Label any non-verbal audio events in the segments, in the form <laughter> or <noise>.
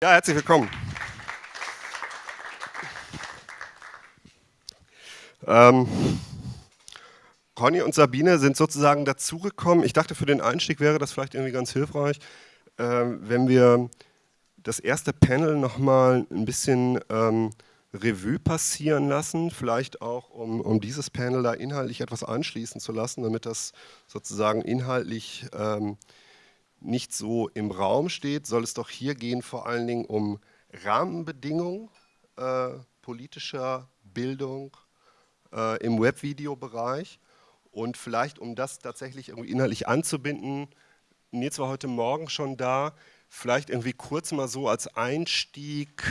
Ja, herzlich willkommen. Ähm, Conny und Sabine sind sozusagen dazugekommen. Ich dachte, für den Einstieg wäre das vielleicht irgendwie ganz hilfreich, äh, wenn wir das erste Panel nochmal ein bisschen ähm, Revue passieren lassen, vielleicht auch, um, um dieses Panel da inhaltlich etwas anschließen zu lassen, damit das sozusagen inhaltlich ähm, nicht so im Raum steht, soll es doch hier gehen vor allen Dingen um Rahmenbedingungen äh, politischer Bildung äh, im Webvideobereich und vielleicht, um das tatsächlich irgendwie inhaltlich anzubinden, Nils war heute Morgen schon da, vielleicht irgendwie kurz mal so als Einstieg,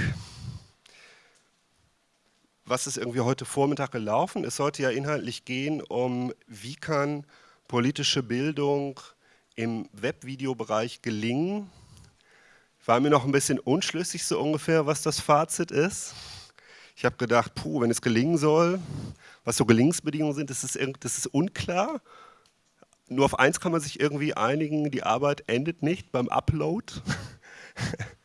was ist irgendwie heute Vormittag gelaufen? Es sollte ja inhaltlich gehen um, wie kann politische Bildung im Webvideobereich gelingen. War mir noch ein bisschen unschlüssig so ungefähr, was das Fazit ist. Ich habe gedacht, puh, wenn es gelingen soll, was so Gelingensbedingungen sind, das ist, das ist unklar. Nur auf eins kann man sich irgendwie einigen, die Arbeit endet nicht beim Upload. <laughs>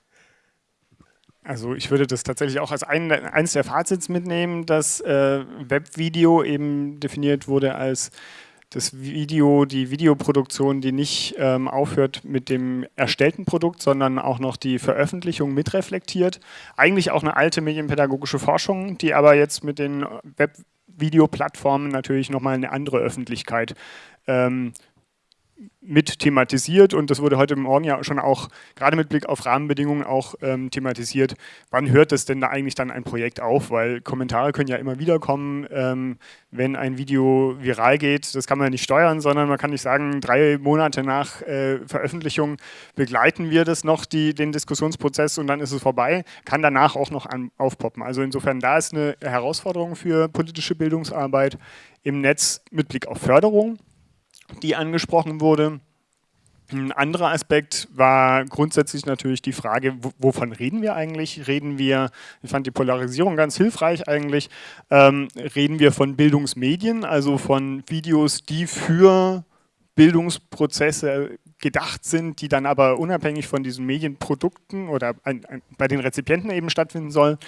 Also ich würde das tatsächlich auch als ein, eines der Fazits mitnehmen, dass äh, Webvideo eben definiert wurde als das Video, die Videoproduktion, die nicht ähm, aufhört mit dem erstellten Produkt, sondern auch noch die Veröffentlichung mitreflektiert. Eigentlich auch eine alte medienpädagogische Forschung, die aber jetzt mit den Webvideoplattformen natürlich nochmal eine andere Öffentlichkeit ähm, mit thematisiert und das wurde heute Morgen ja schon auch, gerade mit Blick auf Rahmenbedingungen auch ähm, thematisiert, wann hört es denn da eigentlich dann ein Projekt auf, weil Kommentare können ja immer wieder kommen, ähm, wenn ein Video viral geht, das kann man nicht steuern, sondern man kann nicht sagen, drei Monate nach äh, Veröffentlichung begleiten wir das noch, die, den Diskussionsprozess und dann ist es vorbei, kann danach auch noch an, aufpoppen. Also insofern, da ist eine Herausforderung für politische Bildungsarbeit im Netz mit Blick auf Förderung, die angesprochen wurde. Ein anderer Aspekt war grundsätzlich natürlich die Frage, wovon reden wir eigentlich? Reden wir, ich fand die Polarisierung ganz hilfreich eigentlich, ähm, reden wir von Bildungsmedien, also von Videos, die für Bildungsprozesse gedacht sind, die dann aber unabhängig von diesen Medienprodukten oder ein, ein, bei den Rezipienten eben stattfinden sollen,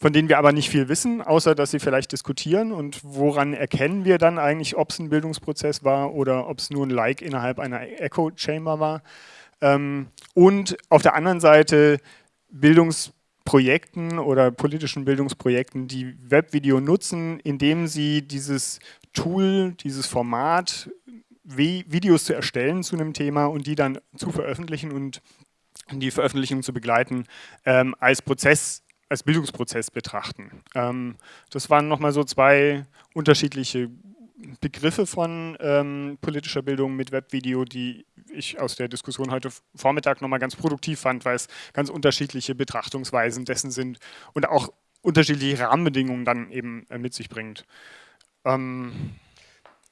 von denen wir aber nicht viel wissen, außer dass sie vielleicht diskutieren und woran erkennen wir dann eigentlich, ob es ein Bildungsprozess war oder ob es nur ein Like innerhalb einer Echo-Chamber war. Ähm, und auf der anderen Seite Bildungsprojekten oder politischen Bildungsprojekten, die Webvideo nutzen, indem sie dieses Tool, dieses Format Videos zu erstellen zu einem Thema und die dann zu veröffentlichen und die Veröffentlichung zu begleiten, ähm, als Prozess, als Bildungsprozess betrachten. Ähm, das waren nochmal so zwei unterschiedliche Begriffe von ähm, politischer Bildung mit Webvideo, die ich aus der Diskussion heute Vormittag nochmal ganz produktiv fand, weil es ganz unterschiedliche Betrachtungsweisen dessen sind und auch unterschiedliche Rahmenbedingungen dann eben äh, mit sich bringt. Ähm,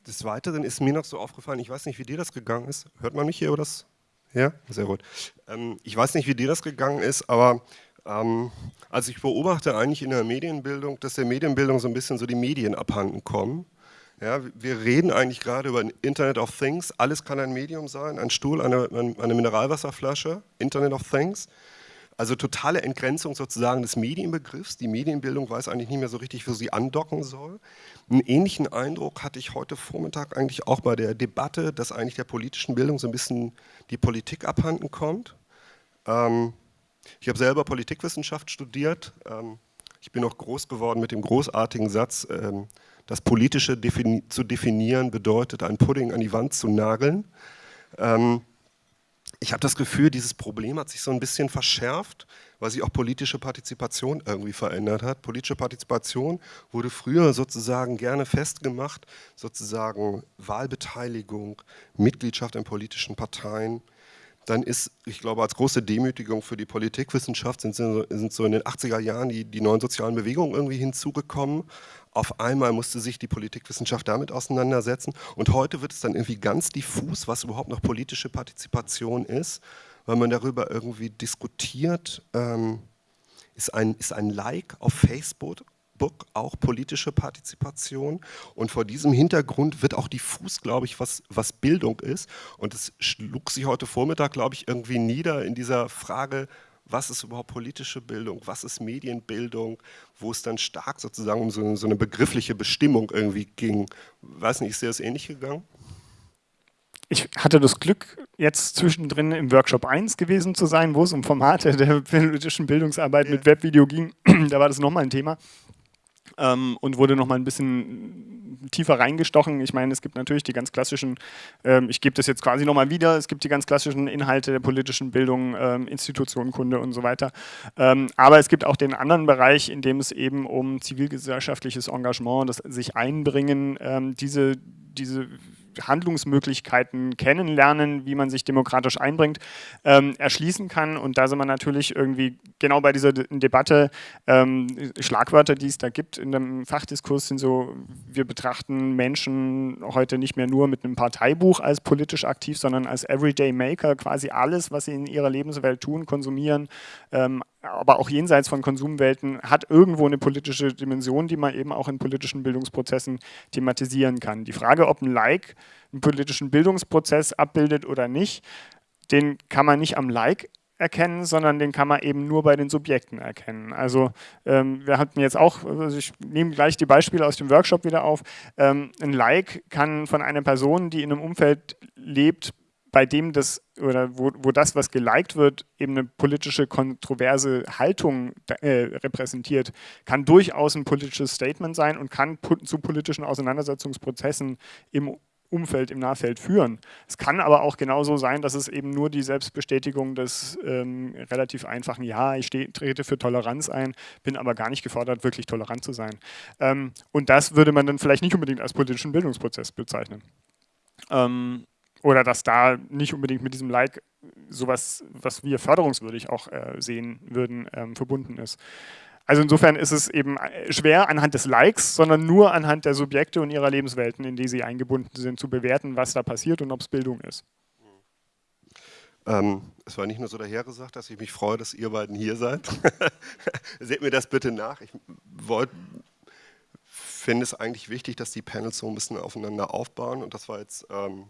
des Weiteren ist mir noch so aufgefallen, ich weiß nicht, wie dir das gegangen ist. Hört man mich hier oder das? Ja, sehr gut. Ähm, ich weiß nicht, wie dir das gegangen ist, aber ähm, also ich beobachte eigentlich in der Medienbildung, dass der Medienbildung so ein bisschen so die Medien abhanden kommen. Ja, wir reden eigentlich gerade über Internet of Things. Alles kann ein Medium sein, ein Stuhl, eine, eine Mineralwasserflasche, Internet of Things. Also totale Entgrenzung sozusagen des Medienbegriffs. Die Medienbildung weiß eigentlich nicht mehr so richtig, wo sie andocken soll. Einen ähnlichen Eindruck hatte ich heute Vormittag eigentlich auch bei der Debatte, dass eigentlich der politischen Bildung so ein bisschen die Politik abhanden kommt. Ähm, ich habe selber Politikwissenschaft studiert. Ähm, ich bin auch groß geworden mit dem großartigen Satz, ähm, das Politische defini zu definieren bedeutet, ein Pudding an die Wand zu nageln. Ähm, ich habe das Gefühl, dieses Problem hat sich so ein bisschen verschärft, weil sich auch politische Partizipation irgendwie verändert hat. Politische Partizipation wurde früher sozusagen gerne festgemacht, sozusagen Wahlbeteiligung, Mitgliedschaft in politischen Parteien, dann ist, ich glaube, als große Demütigung für die Politikwissenschaft sind, sind so in den 80er Jahren die, die neuen sozialen Bewegungen irgendwie hinzugekommen. Auf einmal musste sich die Politikwissenschaft damit auseinandersetzen und heute wird es dann irgendwie ganz diffus, was überhaupt noch politische Partizipation ist, weil man darüber irgendwie diskutiert, ähm, ist, ein, ist ein Like auf Facebook Book auch politische Partizipation? Und vor diesem Hintergrund wird auch diffus, glaube ich, was, was Bildung ist. Und es schlug sich heute Vormittag, glaube ich, irgendwie nieder in dieser Frage, was ist überhaupt politische Bildung, was ist Medienbildung, wo es dann stark sozusagen um so, so eine begriffliche Bestimmung irgendwie ging. Weiß nicht, ist dir das ähnlich gegangen? ich hatte das Glück, jetzt zwischendrin im Workshop 1 gewesen zu sein, wo es um Formate der politischen Bildungsarbeit ja. mit Webvideo ging. <clears throat> da war das nochmal ein Thema ähm, und wurde nochmal ein bisschen tiefer reingestochen. Ich meine, es gibt natürlich die ganz klassischen, ähm, ich gebe das jetzt quasi nochmal wieder, es gibt die ganz klassischen Inhalte der politischen Bildung, ähm, Institutionenkunde und so weiter. Ähm, aber es gibt auch den anderen Bereich, in dem es eben um zivilgesellschaftliches Engagement, das sich einbringen, ähm, diese, diese Handlungsmöglichkeiten kennenlernen, wie man sich demokratisch einbringt, ähm, erschließen kann. Und da sind wir natürlich irgendwie genau bei dieser De Debatte. Ähm, Schlagwörter, die es da gibt in dem Fachdiskurs, sind so, wir betrachten Menschen heute nicht mehr nur mit einem Parteibuch als politisch aktiv, sondern als Everyday Maker, quasi alles, was sie in ihrer Lebenswelt tun, konsumieren, ähm, aber auch jenseits von Konsumwelten, hat irgendwo eine politische Dimension, die man eben auch in politischen Bildungsprozessen thematisieren kann. Die Frage, ob ein Like einen politischen Bildungsprozess abbildet oder nicht, den kann man nicht am Like erkennen, sondern den kann man eben nur bei den Subjekten erkennen. Also ähm, wir hatten jetzt auch, also ich nehme gleich die Beispiele aus dem Workshop wieder auf, ähm, ein Like kann von einer Person, die in einem Umfeld lebt, bei dem das oder wo, wo das, was geliked wird, eben eine politische kontroverse Haltung äh, repräsentiert, kann durchaus ein politisches Statement sein und kann zu politischen Auseinandersetzungsprozessen im Umfeld, im Nahfeld führen. Es kann aber auch genauso sein, dass es eben nur die Selbstbestätigung des ähm, relativ einfachen Ja, ich steh, trete für Toleranz ein, bin aber gar nicht gefordert, wirklich tolerant zu sein. Ähm, und das würde man dann vielleicht nicht unbedingt als politischen Bildungsprozess bezeichnen. Ähm, oder dass da nicht unbedingt mit diesem Like sowas, was wir förderungswürdig auch äh, sehen würden, ähm, verbunden ist. Also insofern ist es eben äh, schwer anhand des Likes, sondern nur anhand der Subjekte und ihrer Lebenswelten, in die sie eingebunden sind, zu bewerten, was da passiert und ob es Bildung ist. Ähm, es war nicht nur so dahergesagt, dass ich mich freue, dass ihr beiden hier seid. <laughs> Seht mir das bitte nach. Ich finde es eigentlich wichtig, dass die Panels so ein bisschen aufeinander aufbauen und das war jetzt ähm,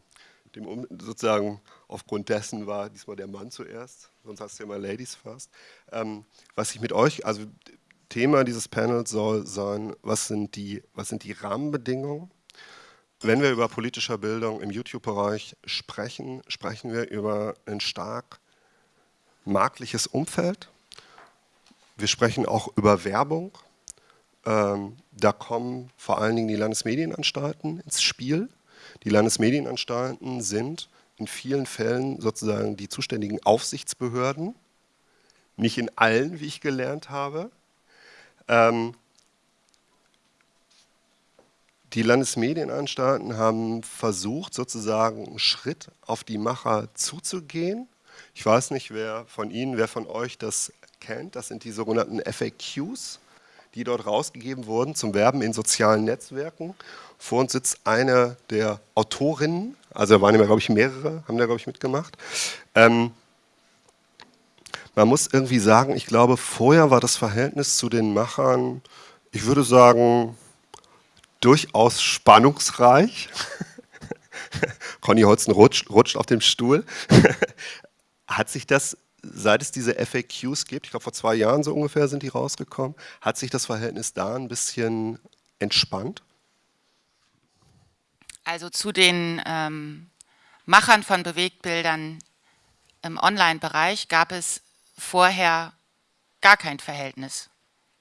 dem, sozusagen aufgrund dessen war diesmal der Mann zuerst, sonst hast du immer Ladies first. Ähm, was ich mit euch, also Thema dieses Panels soll sein, was sind die, was sind die Rahmenbedingungen? Wenn wir über politische Bildung im YouTube-Bereich sprechen, sprechen wir über ein stark marktliches Umfeld. Wir sprechen auch über Werbung. Ähm, da kommen vor allen Dingen die Landesmedienanstalten ins Spiel. Die Landesmedienanstalten sind in vielen Fällen sozusagen die zuständigen Aufsichtsbehörden, nicht in allen, wie ich gelernt habe. Ähm, die Landesmedienanstalten haben versucht, sozusagen einen Schritt auf die Macher zuzugehen. Ich weiß nicht, wer von Ihnen, wer von euch das kennt. Das sind die sogenannten FAQs, die dort rausgegeben wurden zum Werben in sozialen Netzwerken. Vor uns sitzt eine der Autorinnen, also da waren immer, glaube ich, mehrere, haben da, glaube ich, mitgemacht. Ähm, man muss irgendwie sagen, ich glaube, vorher war das Verhältnis zu den Machern, ich würde sagen, durchaus spannungsreich. <laughs> Conny Holzen rutscht, rutscht auf dem Stuhl. <laughs> hat sich das, seit es diese FAQs gibt, ich glaube vor zwei Jahren so ungefähr sind die rausgekommen, hat sich das Verhältnis da ein bisschen entspannt? Also zu den ähm, Machern von Bewegtbildern im Online-Bereich gab es vorher gar kein Verhältnis.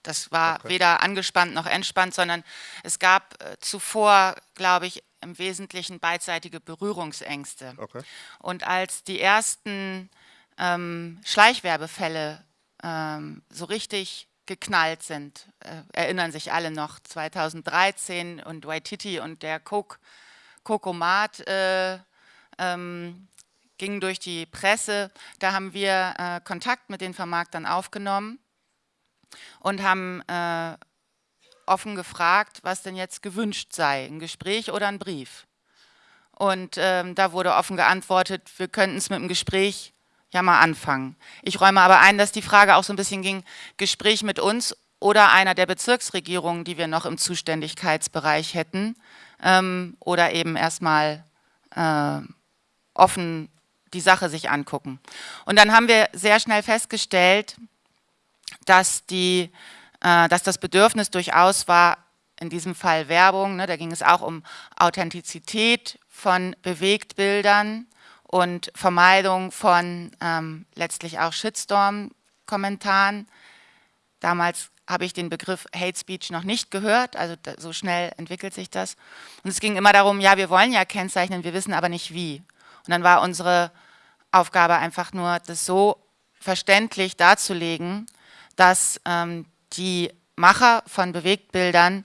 Das war okay. weder angespannt noch entspannt, sondern es gab äh, zuvor, glaube ich, im Wesentlichen beidseitige Berührungsängste. Okay. Und als die ersten ähm, Schleichwerbefälle ähm, so richtig geknallt sind, äh, erinnern sich alle noch, 2013 und Waititi und der Coke Kokomat äh, ähm, ging durch die Presse. Da haben wir äh, Kontakt mit den Vermarktern aufgenommen und haben äh, offen gefragt, was denn jetzt gewünscht sei, ein Gespräch oder ein Brief. Und ähm, da wurde offen geantwortet, wir könnten es mit dem Gespräch ja mal anfangen. Ich räume aber ein, dass die Frage auch so ein bisschen ging, Gespräch mit uns oder einer der Bezirksregierungen, die wir noch im Zuständigkeitsbereich hätten ähm, oder eben erstmal äh, offen die Sache sich angucken. Und dann haben wir sehr schnell festgestellt, dass, die, äh, dass das Bedürfnis durchaus war, in diesem Fall Werbung, ne, da ging es auch um Authentizität von Bewegtbildern und Vermeidung von ähm, letztlich auch Shitstorm-Kommentaren. Damals habe ich den Begriff Hate Speech noch nicht gehört, also so schnell entwickelt sich das. Und es ging immer darum, ja, wir wollen ja kennzeichnen, wir wissen aber nicht wie. Und dann war unsere Aufgabe einfach nur, das so verständlich darzulegen, dass ähm, die Macher von Bewegtbildern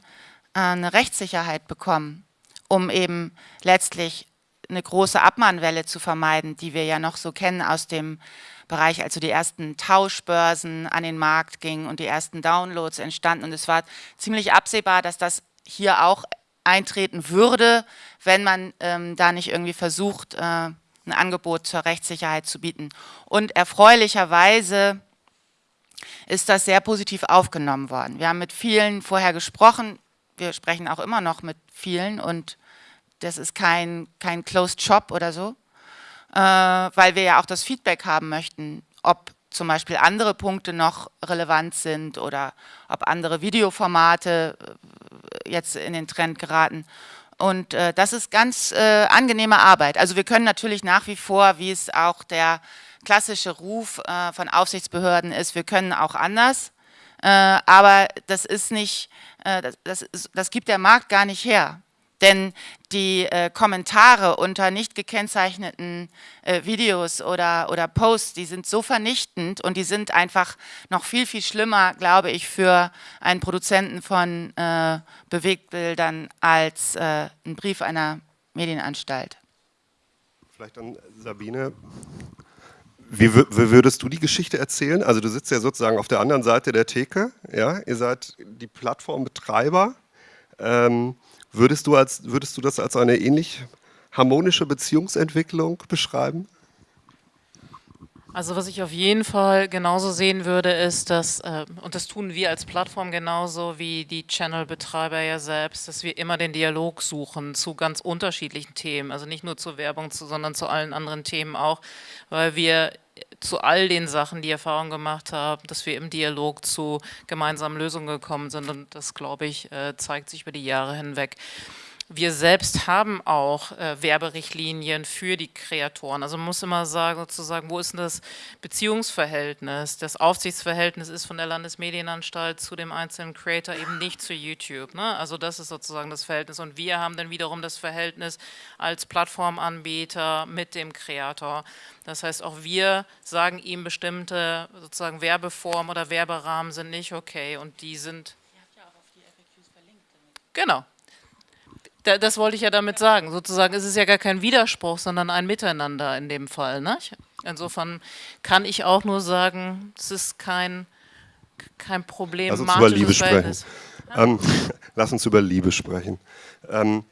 äh, eine Rechtssicherheit bekommen, um eben letztlich eine große Abmahnwelle zu vermeiden, die wir ja noch so kennen aus dem Bereich, als so die ersten Tauschbörsen an den Markt gingen und die ersten Downloads entstanden. Und es war ziemlich absehbar, dass das hier auch eintreten würde, wenn man ähm, da nicht irgendwie versucht, äh, ein Angebot zur Rechtssicherheit zu bieten. Und erfreulicherweise ist das sehr positiv aufgenommen worden. Wir haben mit vielen vorher gesprochen, wir sprechen auch immer noch mit vielen und das ist kein, kein Closed Shop oder so, äh, weil wir ja auch das Feedback haben möchten, ob zum Beispiel andere Punkte noch relevant sind oder ob andere Videoformate äh, jetzt in den Trend geraten. Und äh, das ist ganz äh, angenehme Arbeit. Also wir können natürlich nach wie vor, wie es auch der klassische Ruf äh, von Aufsichtsbehörden ist, wir können auch anders. Äh, aber das ist nicht, das, das, das gibt der Markt gar nicht her. Denn die äh, Kommentare unter nicht gekennzeichneten äh, Videos oder, oder Posts, die sind so vernichtend und die sind einfach noch viel, viel schlimmer, glaube ich, für einen Produzenten von äh, Bewegtbildern als äh, ein Brief einer Medienanstalt. Vielleicht dann Sabine, wie, wie, würdest du die Geschichte erzählen? Also du sitzt ja sozusagen auf der anderen Seite der Theke, ja, ihr seid die Plattformbetreiber. Ähm, Würdest du, als, würdest du das als eine ähnlich harmonische Beziehungsentwicklung beschreiben? Also was ich auf jeden Fall genauso sehen würde, ist, dass, äh, und das tun wir als Plattform genauso wie die Channel-Betreiber ja selbst, dass wir immer den Dialog suchen zu ganz unterschiedlichen Themen, also nicht nur zur Werbung, zu, sondern zu allen anderen Themen auch, weil wir zu all den Sachen die Erfahrung gemacht haben, dass wir im Dialog zu gemeinsamen Lösungen gekommen sind und das, glaube ich, äh, zeigt sich über die Jahre hinweg. Wir selbst haben auch äh, Werberichtlinien für die Kreatoren. Also man muss immer sagen, sozusagen, wo ist denn das Beziehungsverhältnis? Das Aufsichtsverhältnis ist von der Landesmedienanstalt zu dem einzelnen Creator eben nicht zu YouTube. Ne? Also das ist sozusagen das Verhältnis. Und wir haben dann wiederum das Verhältnis als Plattformanbieter mit dem Kreator. Das heißt, auch wir sagen ihm bestimmte sozusagen Werbeformen oder Werberahmen sind nicht okay und die sind... Ihr habt ja auch auf die FAQs verlinkt. Genau, das wollte ich ja damit sagen. Sozusagen ist es ja gar kein Widerspruch, sondern ein Miteinander in dem Fall. Ne? Insofern kann ich auch nur sagen, es ist kein, kein Problem. Lass uns über Liebe sprechen. Ähm, <laughs> lass uns über Liebe sprechen. Ähm,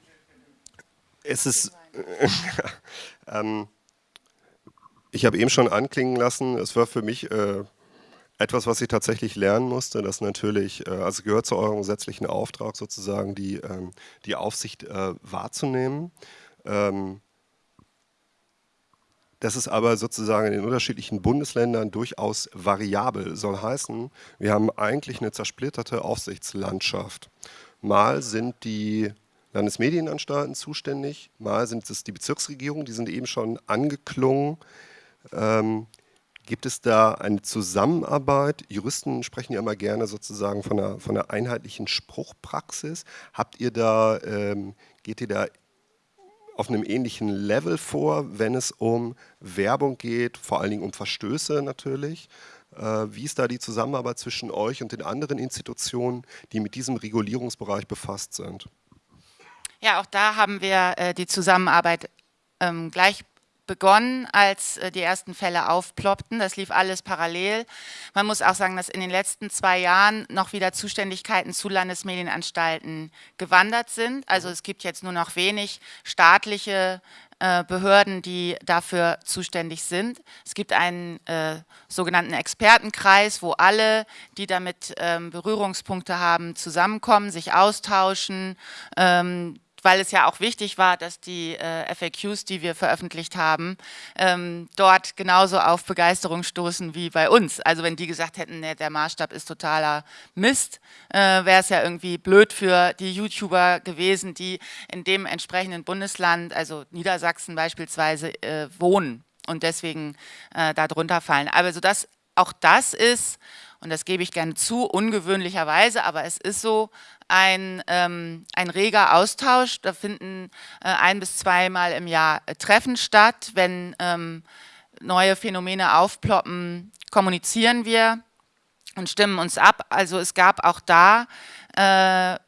es ist, <laughs> ähm, ich habe eben schon anklingen lassen, es war für mich äh, etwas, was ich tatsächlich lernen musste, das natürlich, äh, also gehört zu eurem gesetzlichen Auftrag sozusagen, die, ähm, die Aufsicht äh, wahrzunehmen. Ähm, das ist aber sozusagen in den unterschiedlichen Bundesländern durchaus variabel. Soll heißen, wir haben eigentlich eine zersplitterte Aufsichtslandschaft. Mal sind die Landesmedienanstalten zuständig, mal sind es die Bezirksregierungen, die sind eben schon angeklungen. Ähm, Gibt es da eine Zusammenarbeit? Juristen sprechen ja immer gerne sozusagen von einer, von einer einheitlichen Spruchpraxis. Habt ihr da, ähm, geht ihr da auf einem ähnlichen Level vor, wenn es um Werbung geht, vor allen Dingen um Verstöße natürlich? Äh, wie ist da die Zusammenarbeit zwischen euch und den anderen Institutionen, die mit diesem Regulierungsbereich befasst sind? Ja, auch da haben wir äh, die Zusammenarbeit ähm, gleich begonnen, als äh, die ersten Fälle aufploppten. Das lief alles parallel. Man muss auch sagen, dass in den letzten zwei Jahren noch wieder Zuständigkeiten zu Landesmedienanstalten gewandert sind. Also es gibt jetzt nur noch wenig staatliche äh, Behörden, die dafür zuständig sind. Es gibt einen äh, sogenannten Expertenkreis, wo alle, die damit ähm, Berührungspunkte haben, zusammenkommen, sich austauschen, ähm, weil es ja auch wichtig war, dass die äh, FAQs, die wir veröffentlicht haben, ähm, dort genauso auf Begeisterung stoßen wie bei uns. Also wenn die gesagt hätten, nee, der Maßstab ist totaler Mist, äh, wäre es ja irgendwie blöd für die YouTuber gewesen, die in dem entsprechenden Bundesland, also Niedersachsen beispielsweise, äh, wohnen und deswegen äh, darunter fallen. Also das, auch das ist, und das gebe ich gerne zu, ungewöhnlicherweise, aber es ist so, ein, ähm, ein reger Austausch. Da finden äh, ein- bis zweimal im Jahr äh, Treffen statt. Wenn ähm, neue Phänomene aufploppen, kommunizieren wir und stimmen uns ab. Also es gab auch da, äh,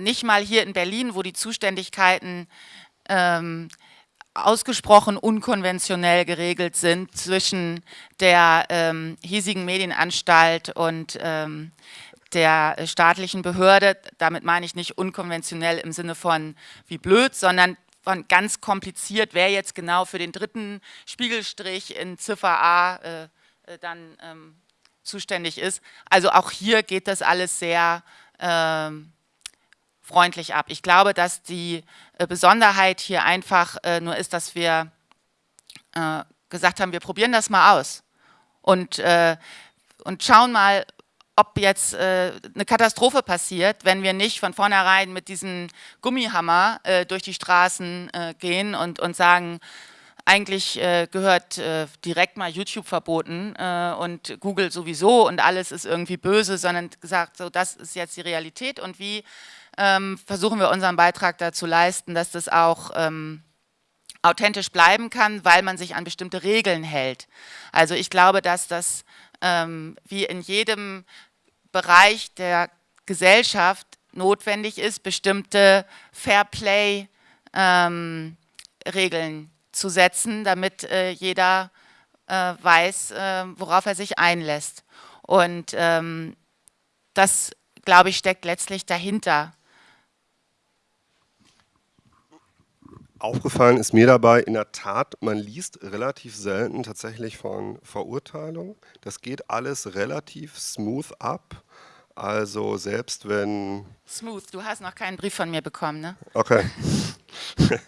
nicht mal hier in Berlin, wo die Zuständigkeiten ähm, ausgesprochen unkonventionell geregelt sind zwischen der ähm, hiesigen Medienanstalt und ähm, der staatlichen Behörde. Damit meine ich nicht unkonventionell im Sinne von wie blöd, sondern von ganz kompliziert, wer jetzt genau für den dritten Spiegelstrich in Ziffer A äh, äh dann ähm, zuständig ist. Also auch hier geht das alles sehr ähm, freundlich ab. Ich glaube, dass die äh, Besonderheit hier einfach äh, nur ist, dass wir äh, gesagt haben, wir probieren das mal aus und, äh, und schauen mal, ob jetzt äh, eine Katastrophe passiert, wenn wir nicht von vornherein mit diesem Gummihammer äh, durch die Straßen gehen und, und sagen, eigentlich äh, gehört äh, direkt mal YouTube verboten äh, und Google sowieso und alles ist irgendwie böse, sondern gesagt, so das ist jetzt die Realität und wie ähm, versuchen wir unseren Beitrag dazu leisten, dass das auch ähm, authentisch bleiben kann, weil man sich an bestimmte Regeln hält. Also ich glaube, dass das ähm, wie in jedem Bereich der Gesellschaft notwendig ist, bestimmte Fairplay ähm, zu setzen, damit äh, jeder äh, weiß, äh, worauf er sich einlässt. Und ähm, das, glaube ich, steckt letztlich dahinter. Aufgefallen ist mir dabei in der Tat, man liest relativ selten tatsächlich von Verurteilung. Das geht alles relativ smooth ab. Also selbst wenn... Smooth, du hast noch keinen Brief von mir bekommen, ne? Okay. <laughs>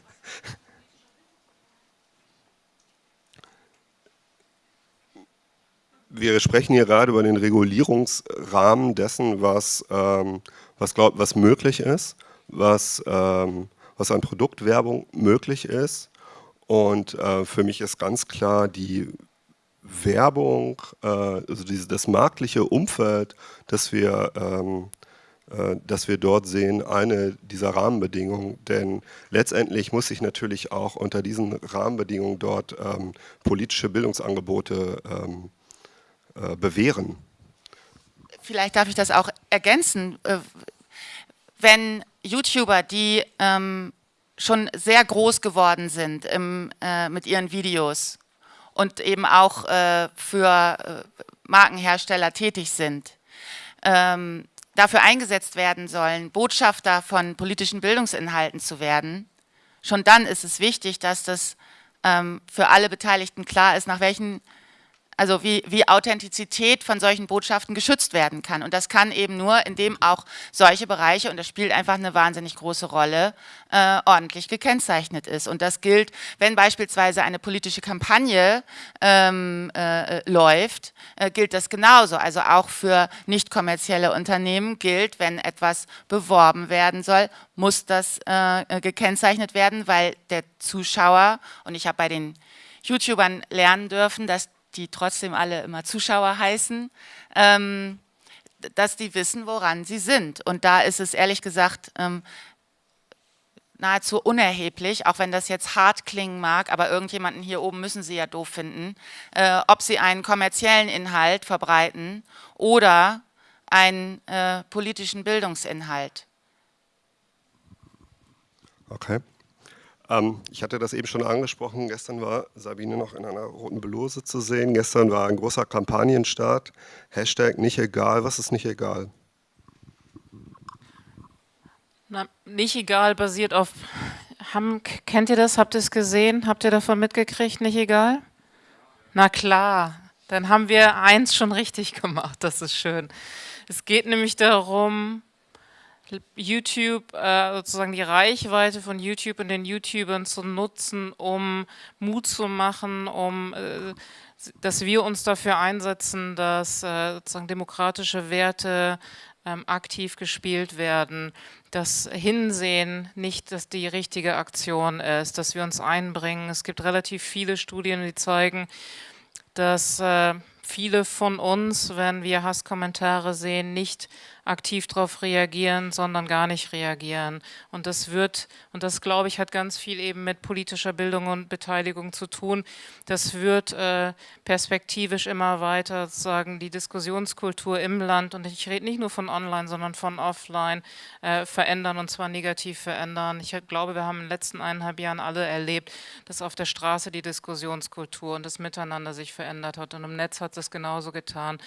wir sprechen hier gerade über den Regulierungsrahmen dessen, was, ähm, was, glaub, was möglich ist, was ähm, was an Produktwerbung möglich ist. Und äh, für mich ist ganz klar die Werbung, äh, also diese, das marktliche Umfeld, das wir, ähm, äh, das wir dort sehen, eine dieser Rahmenbedingungen. Denn letztendlich muss sich natürlich auch unter diesen Rahmenbedingungen dort ähm, politische Bildungsangebote ähm, äh, bewähren. Vielleicht darf ich das auch ergänzen. Wenn YouTuber, die ähm, schon sehr groß geworden sind im, äh, mit ihren Videos und eben auch äh, für äh, Markenhersteller tätig sind, ähm, dafür eingesetzt werden sollen, Botschafter von politischen Bildungsinhalten zu werden, schon dann ist es wichtig, dass das ähm, für alle Beteiligten klar ist, nach welchen also wie, wie Authentizität von solchen Botschaften geschützt werden kann. Und das kann eben nur, indem auch solche Bereiche, und das spielt einfach eine wahnsinnig große Rolle, äh, ordentlich gekennzeichnet ist. Und das gilt, wenn beispielsweise eine politische Kampagne ähm, äh, läuft, äh, gilt das genauso. Also auch für nicht kommerzielle Unternehmen gilt, wenn etwas beworben werden soll, muss das äh, gekennzeichnet werden, weil der Zuschauer, und ich habe bei den YouTubern lernen dürfen, dass die trotzdem alle immer Zuschauer heißen, ähm, dass die wissen, woran sie sind. Und da ist es ehrlich gesagt ähm, nahezu unerheblich, auch wenn das jetzt hart klingen mag, aber irgendjemanden hier oben müssen sie ja doof finden, äh, ob sie einen kommerziellen Inhalt verbreiten oder einen äh, politischen Bildungsinhalt. Okay. Ähm, ich hatte das eben schon angesprochen, gestern war Sabine noch in einer roten Bluse zu sehen, gestern war ein großer Kampagnenstart, Hashtag nicht egal, was ist nicht egal? Na, nicht egal basiert auf, haben, kennt ihr das, habt ihr es gesehen, habt ihr davon mitgekriegt, nicht egal? Na klar, dann haben wir eins schon richtig <laughs> gemacht, das ist schön. Es geht nämlich darum, YouTube, äh, sozusagen die Reichweite von YouTube und den YouTubern zu nutzen, um Mut zu machen, um äh, dass wir uns dafür einsetzen, dass äh, sozusagen demokratische Werte ähm, aktiv gespielt werden, das Hinsehen nicht dass die richtige Aktion ist, dass wir uns einbringen. Es gibt relativ viele Studien, die zeigen, dass äh, viele von uns, wenn wir Hasskommentare sehen, nicht aktiv darauf reagieren, sondern gar nicht reagieren. Und das wird, und das glaube ich, hat ganz viel eben mit politischer Bildung und Beteiligung zu tun. Das wird äh, perspektivisch immer weiter sozusagen die Diskussionskultur im Land, und ich rede nicht nur von online, sondern von offline, äh, verändern und zwar negativ verändern. Ich glaube, wir haben in den letzten eineinhalb Jahren alle erlebt, dass auf der Straße die Diskussionskultur und das Miteinander sich verändert hat und im Netz hat es genauso getan.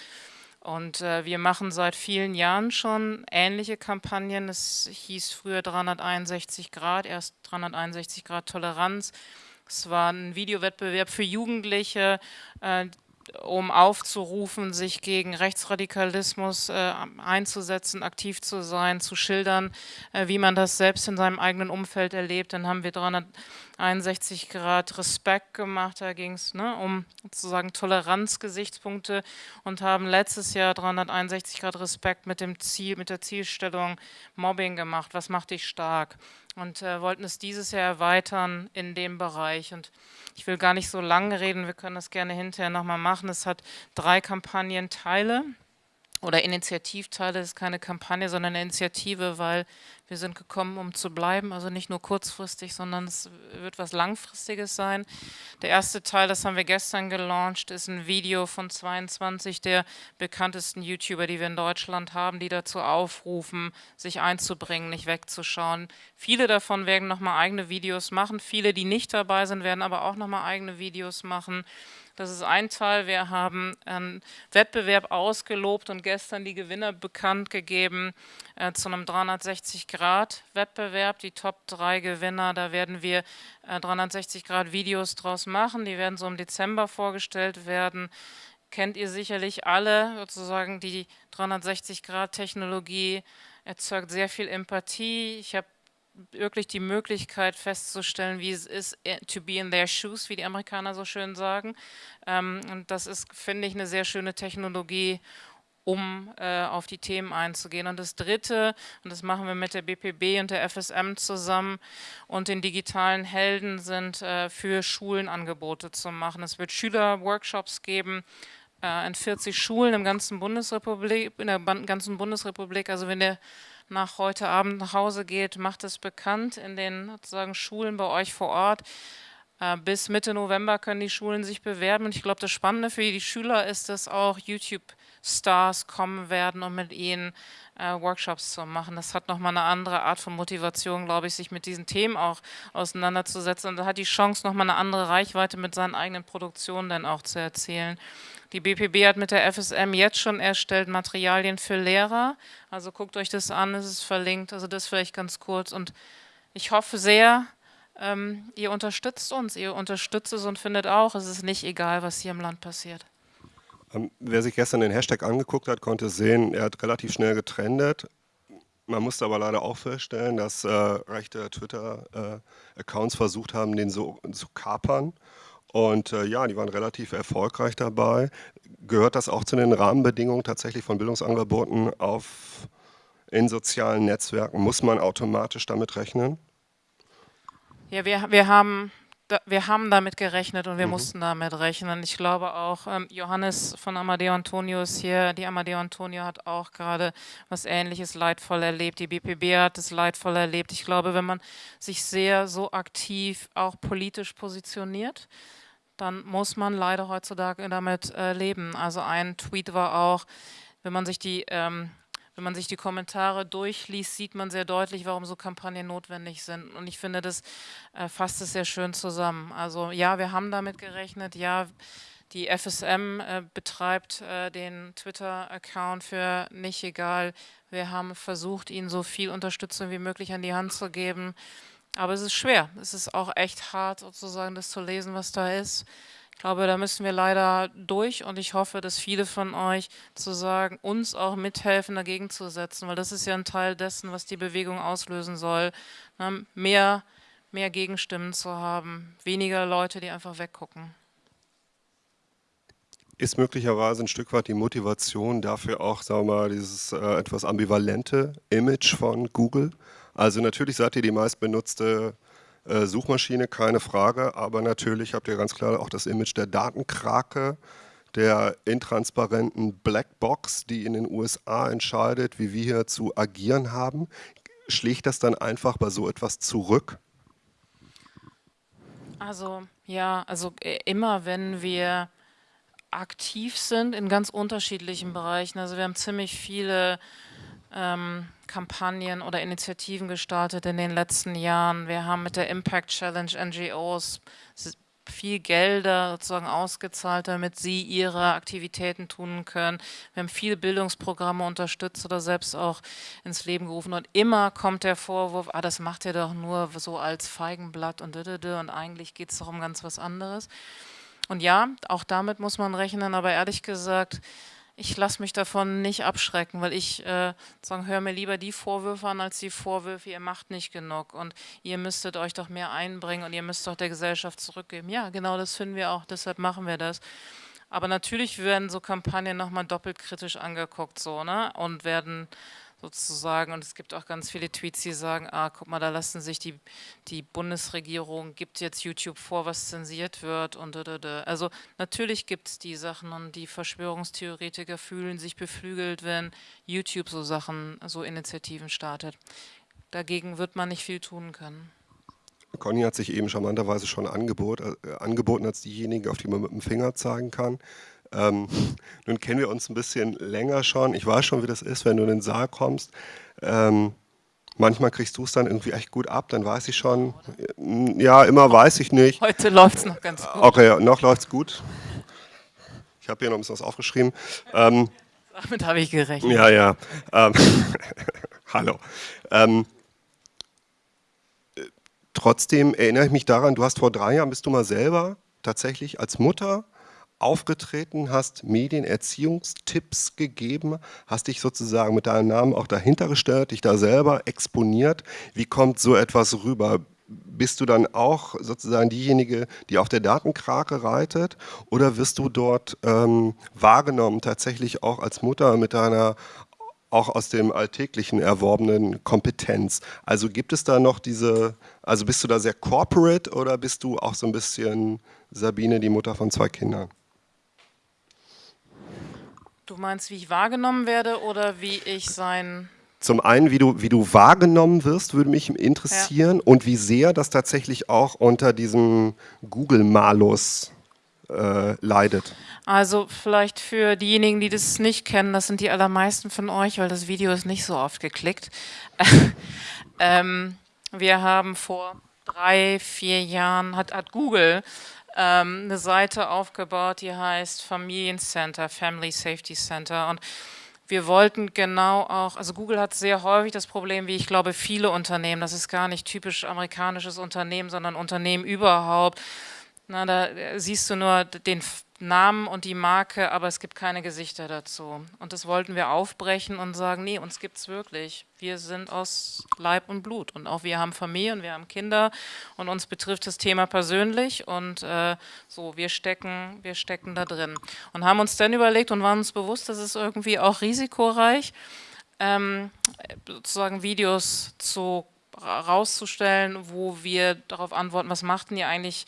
Und äh, wir machen seit vielen Jahren schon ähnliche Kampagnen. Es hieß früher 361 Grad, erst 361 Grad Toleranz. Es war ein Videowettbewerb für Jugendliche, äh, um aufzurufen, sich gegen Rechtsradikalismus äh, einzusetzen, aktiv zu sein, zu schildern, äh, wie man das selbst in seinem eigenen Umfeld erlebt. Dann haben wir 361 Grad Respekt gemacht, da ging es ne, um sozusagen Toleranzgesichtspunkte und haben letztes Jahr 361 Grad Respekt mit dem Ziel, mit der Zielstellung Mobbing gemacht. Was macht dich stark? Und äh, wollten es dieses Jahr erweitern in dem Bereich. Und ich will gar nicht so lange reden, wir können das gerne hinterher nochmal machen. Es hat drei Kampagnenteile oder Initiativteile, das ist keine Kampagne, sondern eine Initiative, weil wir sind gekommen, um zu bleiben, also nicht nur kurzfristig, sondern es wird was Langfristiges sein. Der erste Teil, das haben wir gestern gelauncht, ist ein Video von 22 der bekanntesten YouTuber, die wir in Deutschland haben, die dazu aufrufen, sich einzubringen, nicht wegzuschauen. Viele davon werden nochmal eigene Videos machen, viele, die nicht dabei sind, werden aber auch nochmal eigene Videos machen. Das ist ein Teil. Wir haben einen Wettbewerb ausgelobt und gestern die Gewinner bekannt gegeben äh, zu einem 360-Grad-Wettbewerb. Die Top 3 Gewinner, da werden wir äh, 360-Grad-Videos draus machen. Die werden so im Dezember vorgestellt werden. Kennt ihr sicherlich alle, sozusagen die 360-Grad-Technologie erzeugt sehr viel Empathie. Ich habe wirklich die Möglichkeit festzustellen, wie es ist, eh, to be in their shoes, wie die Amerikaner so schön sagen. Ähm, und das ist, finde ich, eine sehr schöne Technologie, um äh, auf die Themen einzugehen. Und das Dritte, und das machen wir mit der BPB und der FSM zusammen und den digitalen Helden, sind äh, für Schulen Angebote zu machen. Es wird Schülerworkshops geben, äh, in 40 Schulen im ganzen Bundesrepublik, in der ganzen Bundesrepublik. Also wenn der nach heute Abend nach Hause geht, macht es bekannt in den sozusagen Schulen bei euch vor Ort. Äh, bis Mitte November können die Schulen sich bewerben. Und ich glaube, das Spannende für die Schüler ist, dass auch YouTube-Stars kommen werden, um mit ihnen äh, Workshops zu machen. Das hat nochmal eine andere Art von Motivation, glaube ich, sich mit diesen Themen auch auseinanderzusetzen. Und da hat die Chance, nochmal eine andere Reichweite mit seinen eigenen Produktionen dann auch zu erzählen. Die BPB hat mit der FSM jetzt schon erstellt Materialien für Lehrer. Also guckt euch das an, es ist verlinkt. Also das vielleicht ganz kurz. Und ich hoffe sehr, ähm, ihr unterstützt uns, ihr unterstützt es und findet auch, es ist nicht egal, was hier im Land passiert. Ähm, wer sich gestern den Hashtag angeguckt hat, konnte sehen, er hat relativ schnell getrendet. Man musste aber leider auch feststellen, dass äh, rechte Twitter-Accounts äh, versucht haben, den so zu kapern. Und äh, ja, die waren relativ erfolgreich dabei. Gehört das auch zu den Rahmenbedingungen tatsächlich von Bildungsangeboten auf, in sozialen Netzwerken? Muss man automatisch damit rechnen? Ja, wir, wir, haben, wir haben damit gerechnet und wir mhm. mussten damit rechnen. Ich glaube auch, ähm, Johannes von Amadeo Antonio ist hier. Die Amadeo Antonio hat auch gerade was Ähnliches leidvoll erlebt. Die BPB hat es leidvoll erlebt. Ich glaube, wenn man sich sehr so aktiv auch politisch positioniert, dann muss man leider heutzutage damit äh, leben. Also ein Tweet war auch, wenn man sich die ähm, wenn man sich die Kommentare durchliest, sieht man sehr deutlich, warum so Kampagnen notwendig sind. Und ich finde, das äh, fasst es sehr schön zusammen. Also ja, wir haben damit gerechnet, ja, die FSM äh, betreibt äh, den Twitter-Account für nicht egal. Wir haben versucht, ihnen so viel Unterstützung wie möglich an die Hand zu geben. Aber es ist schwer. Es ist auch echt hart, sozusagen das zu lesen, was da ist. Ich glaube, da müssen wir leider durch und ich hoffe, dass viele von euch zu sagen, uns auch mithelfen, dagegen zu setzen, weil das ist ja ein Teil dessen, was die Bewegung auslösen soll. Ne? Mehr, mehr Gegenstimmen zu haben, weniger Leute, die einfach weggucken. Ist möglicherweise ein Stück weit die Motivation dafür auch, sagen wir mal, dieses äh, etwas ambivalente Image von Google? Also natürlich seid ihr die meistbenutzte äh, Suchmaschine, keine Frage, aber natürlich habt ihr ganz klar auch das Image der Datenkrake, der intransparenten Blackbox, die in den USA entscheidet, wie wir hier zu agieren haben. Schlägt das dann einfach bei so etwas zurück? Also ja, also äh, immer wenn wir aktiv sind in ganz unterschiedlichen Bereichen, also wir haben ziemlich viele ähm, Kampagnen oder Initiativen gestartet in den letzten Jahren. Wir haben mit der Impact Challenge NGOs viel Gelder sozusagen ausgezahlt, damit sie ihre Aktivitäten tun können. Wir haben viele Bildungsprogramme unterstützt oder selbst auch ins Leben gerufen und immer kommt der Vorwurf, ah, das macht ihr doch nur so als Feigenblatt und und eigentlich geht es doch um ganz was anderes. Und ja, auch damit muss man rechnen, aber ehrlich gesagt, ich lasse mich davon nicht abschrecken, weil ich äh, höre mir lieber die Vorwürfe an, als die Vorwürfe, ihr macht nicht genug und ihr müsstet euch doch mehr einbringen und ihr müsst doch der Gesellschaft zurückgeben. Ja, genau das finden wir auch, deshalb machen wir das. Aber natürlich werden so Kampagnen nochmal doppelt kritisch angeguckt so, ne? und werden sozusagen. Und es gibt auch ganz viele Tweets, die sagen, ah, guck mal, da lassen sich die, die Bundesregierung, gibt jetzt YouTube vor, was zensiert wird und da, da, da. Also natürlich gibt es die Sachen und die Verschwörungstheoretiker fühlen sich beflügelt, wenn YouTube so Sachen, so Initiativen startet. Dagegen wird man nicht viel tun können. Conny hat sich eben charmanterweise schon angebot, äh, angeboten als diejenige, auf die man mit dem Finger zeigen kann. Ähm, nun kennen wir uns ein bisschen länger schon. Ich weiß schon, wie das ist, wenn du in den Saal kommst. Ähm, manchmal kriegst du es dann irgendwie echt gut ab, dann weiß ich schon. Ja, immer weiß ich nicht. Heute läuft es noch ganz gut. Okay, noch läuft es gut. Ich habe hier noch ein bisschen was aufgeschrieben. Ähm, Damit habe ich gerechnet. Ja, ja. Ähm, <laughs> hallo. Ähm, trotzdem erinnere ich mich daran, du hast vor drei Jahren, bist du mal selber tatsächlich als Mutter aufgetreten, hast Medienerziehungstipps gegeben, hast dich sozusagen mit deinem Namen auch dahinter gestellt, dich da selber exponiert. Wie kommt so etwas rüber? Bist du dann auch sozusagen diejenige, die auf der Datenkrake reitet oder wirst du dort ähm, wahrgenommen, tatsächlich auch als Mutter mit deiner auch aus dem alltäglichen erworbenen Kompetenz. Also gibt es da noch diese, also bist du da sehr corporate oder bist du auch so ein bisschen Sabine, die Mutter von zwei Kindern? Du meinst, wie ich wahrgenommen werde oder wie ich sein... Zum einen, wie du, wie du wahrgenommen wirst, würde mich interessieren ja. und wie sehr das tatsächlich auch unter diesem Google-Malus äh, leidet. Also vielleicht für diejenigen, die das nicht kennen, das sind die allermeisten von euch, weil das Video ist nicht so oft geklickt. <laughs> ähm, wir haben vor drei, vier Jahren, hat, hat Google ähm, eine Seite aufgebaut, die heißt Familiencenter, Family Safety Center. Und wir wollten genau auch, also Google hat sehr häufig das Problem, wie ich glaube viele Unternehmen, das ist gar nicht typisch amerikanisches Unternehmen, sondern Unternehmen überhaupt, na, da siehst du nur den Namen und die Marke, aber es gibt keine Gesichter dazu. Und das wollten wir aufbrechen und sagen, nee, uns gibt es wirklich. Wir sind aus Leib und Blut und auch wir haben Familie und wir haben Kinder und uns betrifft das Thema persönlich und äh, so, wir stecken, wir stecken da drin. Und haben uns dann überlegt und waren uns bewusst, dass es irgendwie auch risikoreich, ähm, sozusagen Videos zu rauszustellen, wo wir darauf antworten, was machten ihr eigentlich